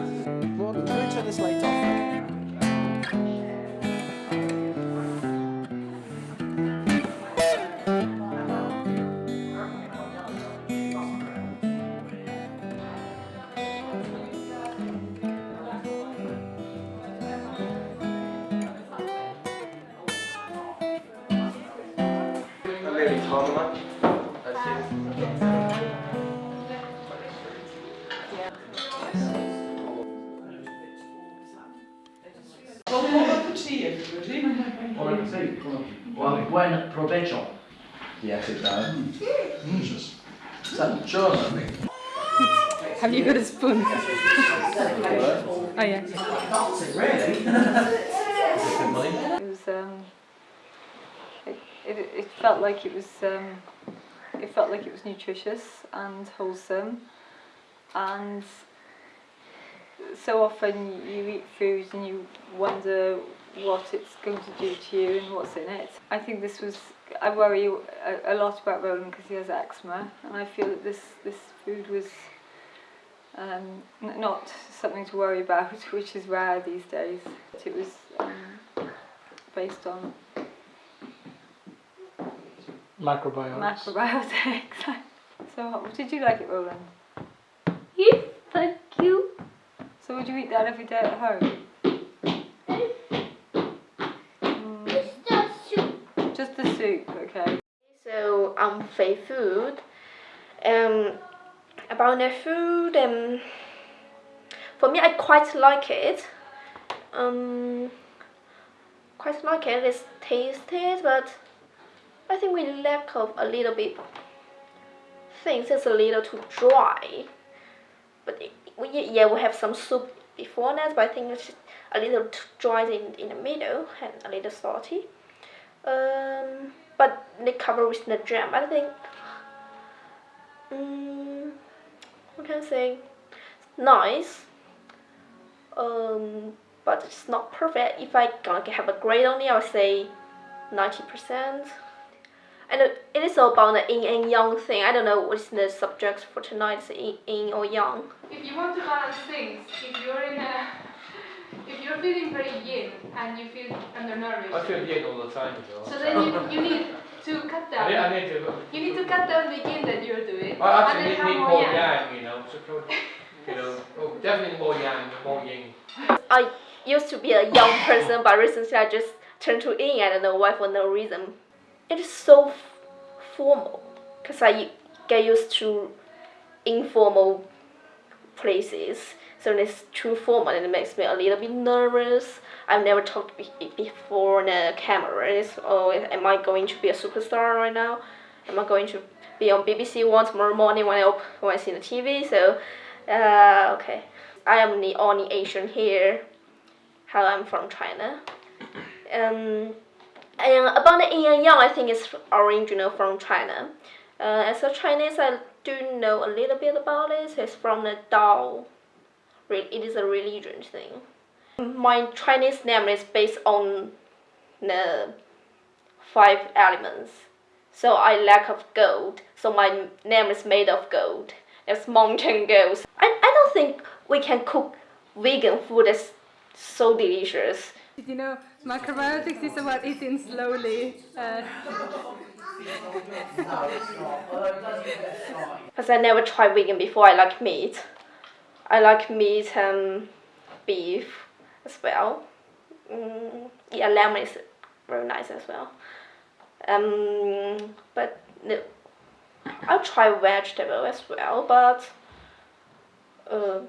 Speaker 20: Um, it felt like it was nutritious and wholesome, and so often you eat food and you wonder what it's going to do to you and what's in it. I think this was I worry a, a lot about Roland because he has eczema, and I feel that this this food was. Um, not something to worry about, which is rare these days. It was um, based on
Speaker 26: Macrobiotics.
Speaker 20: macrobiotics. so, what- did you like it, Roland?
Speaker 12: Yes, thank you.
Speaker 20: So, would you eat that every day at home?
Speaker 12: Just the soup.
Speaker 20: Just the soup, okay.
Speaker 12: So um, Fei food. Um, about their food, um, for me, I quite like it. Um, quite like it. It's tasty, but I think we lack of a little bit things. It's a little too dry. But it, we yeah we have some soup before that, but I think it's a little too dry in in the middle and a little salty. Um, but they cover with the jam. I think. Um, what can I say? Nice. Um, but it's not perfect. If I gonna have a grade on it, I would say ninety percent. And it it is about the yin and yang thing. I don't know what is the subject for tonight. Is yin, yin or yang?
Speaker 1: If you want to balance things, if you're in a, if you're feeling very yin and you feel undernourished,
Speaker 15: I feel yin all the time as well.
Speaker 1: so then you, you need to cut
Speaker 27: I
Speaker 1: down.
Speaker 27: need, I need to.
Speaker 1: You need to cut down the yin that you're doing.
Speaker 27: I actually
Speaker 1: and
Speaker 27: need, need
Speaker 1: more
Speaker 27: more
Speaker 1: yang.
Speaker 27: yang, you know. So, could- you know, oh, definitely more yang, more yin.
Speaker 12: I used to be a young person, but recently I just turned to yin. I don't know why for no reason. It is so formal because I get used to informal places. So it's too formal, and it makes me a little bit nervous. I've never talked be- before on a camera. It's, oh, am I going to be a superstar right now? Am I going to be on BBC One tomorrow morning when I when I see the TV? So, uh, okay, I am the only Asian here. How I'm from China. Um, and about the yin yang, I think it's original from China. Uh, as a Chinese, I do know a little bit about it. It's from the Dao. It is a religion thing. My Chinese name is based on the five elements. So I lack of gold. So my name is made of gold. It's mountain gold. I, I don't think we can cook vegan food that's so delicious.
Speaker 1: You know, macrobiotics is about eating slowly. Uh,
Speaker 12: Because I never tried vegan before. I like meat. I like meat and beef as well. Mm, yeah, lemon is very nice as well. Um, but no, I'll try vegetable as well. But uh,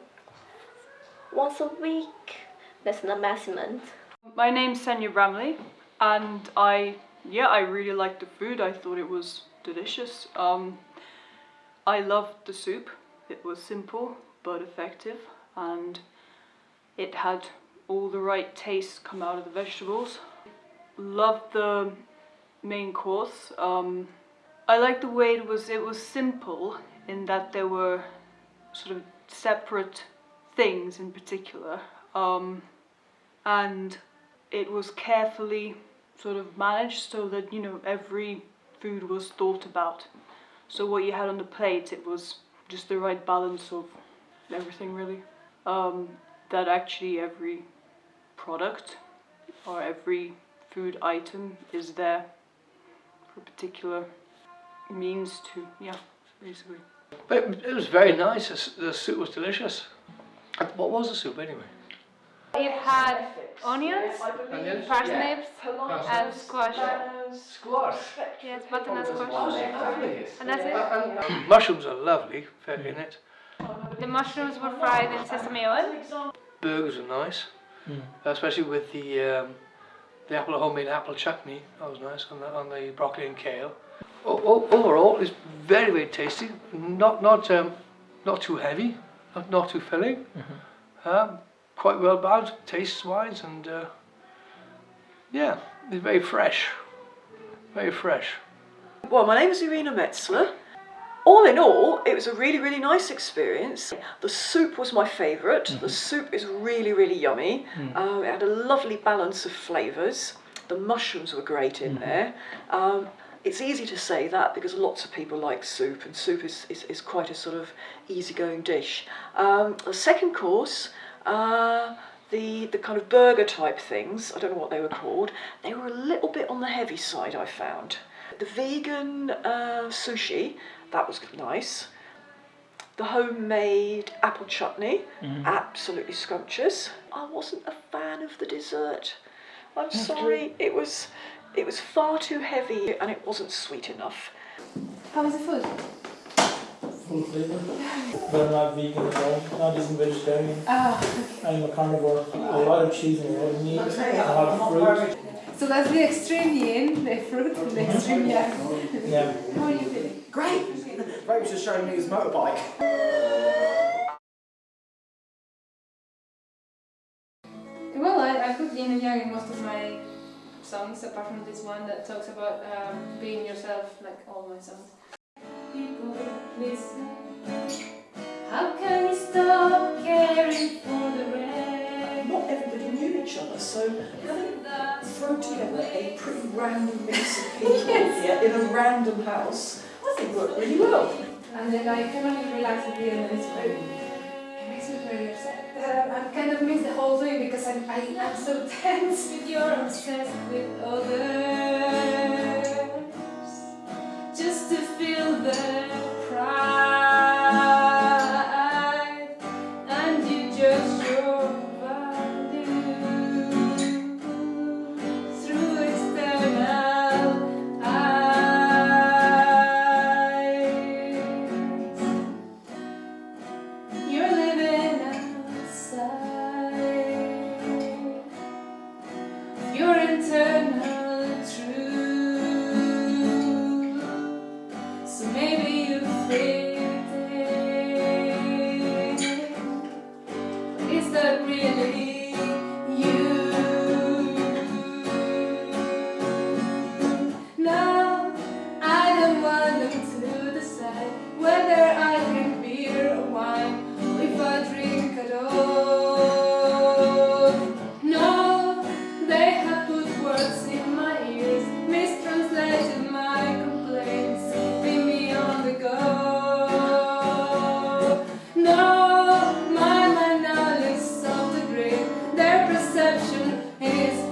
Speaker 12: once a week, that's the maximum.
Speaker 17: My name's Senya Bramley, and I yeah I really liked the food. I thought it was delicious. Um, I loved the soup. It was simple but effective, and it had all the right tastes come out of the vegetables. Loved the main course. Um, I liked the way it was. It was simple in that there were sort of separate things in particular. Um, and it was carefully sort of managed so that you know every food was thought about so what you had on the plate it was just the right balance of everything really um, that actually every product or every food item is there for a particular means to yeah basically
Speaker 27: But it was very nice. The The soup was delicious. What was the soup anyway?
Speaker 1: It had onions,
Speaker 27: Onions?
Speaker 1: parsnips, and squash.
Speaker 27: Squash.
Speaker 1: Yes, butternut squash.
Speaker 27: lovely.
Speaker 1: And that's it.
Speaker 27: Mushrooms are lovely, fair in it.
Speaker 1: The mushrooms were fried in sesame oil.
Speaker 27: Burgers are nice, especially with the um, the apple homemade apple chutney. That was nice on the on the broccoli and kale. O- o- overall, it's very very tasty. Not not um, not too heavy, not not too filling. Um, quite well balanced taste wise, and uh, yeah, it's very fresh, very fresh.
Speaker 13: Well, my name is Irina Metzler. All in all, it was a really, really nice experience. The soup was my favorite The soup is really, really yummy.
Speaker 26: Mm.
Speaker 13: Um, it had a lovely balance of flavours. The mushrooms were great in there. Um, it's easy to say that because lots of people like soup, and soup is, is, is quite a sort of easygoing dish. Um, the second course, uh, the, the kind of burger type things, I don't know what they were called, they were a little bit on the heavy side, I found. The vegan uh, sushi, that was nice. The homemade apple chutney,
Speaker 26: Mhm.
Speaker 13: absolutely scrumptious. I wasn't a fan of the dessert. I'm sorry, it was it was far too heavy and it wasn't sweet enough.
Speaker 1: How was the food?
Speaker 26: Full flavour. But I'm not vegan at all. Not even vegetarian.
Speaker 1: Ah,
Speaker 26: I'm a carnivore. A lot of cheese and a lot of meat. A lot of fruit.
Speaker 1: So that's the extreme yin, the fruit, and the extreme yang.
Speaker 26: Yeah.
Speaker 1: How are you feeling?
Speaker 11: Great! Ray was just showing me his motorbike.
Speaker 1: Well, I, I put yin and yang in most of my songs, apart from this one that talks about um, being yourself, like all my songs. People, listen. How can you stop caring for the rest?
Speaker 13: Not everybody knew each other, so having throw together a pretty random mix of people
Speaker 1: Yes.
Speaker 13: in a random house, I think worked really well.
Speaker 1: And then I can only relax at the end and it's very, it makes me very upset. Uh, I kind of miss the whole thing because I'm, I, I'm so tense with you're obsessed with others there. Perception is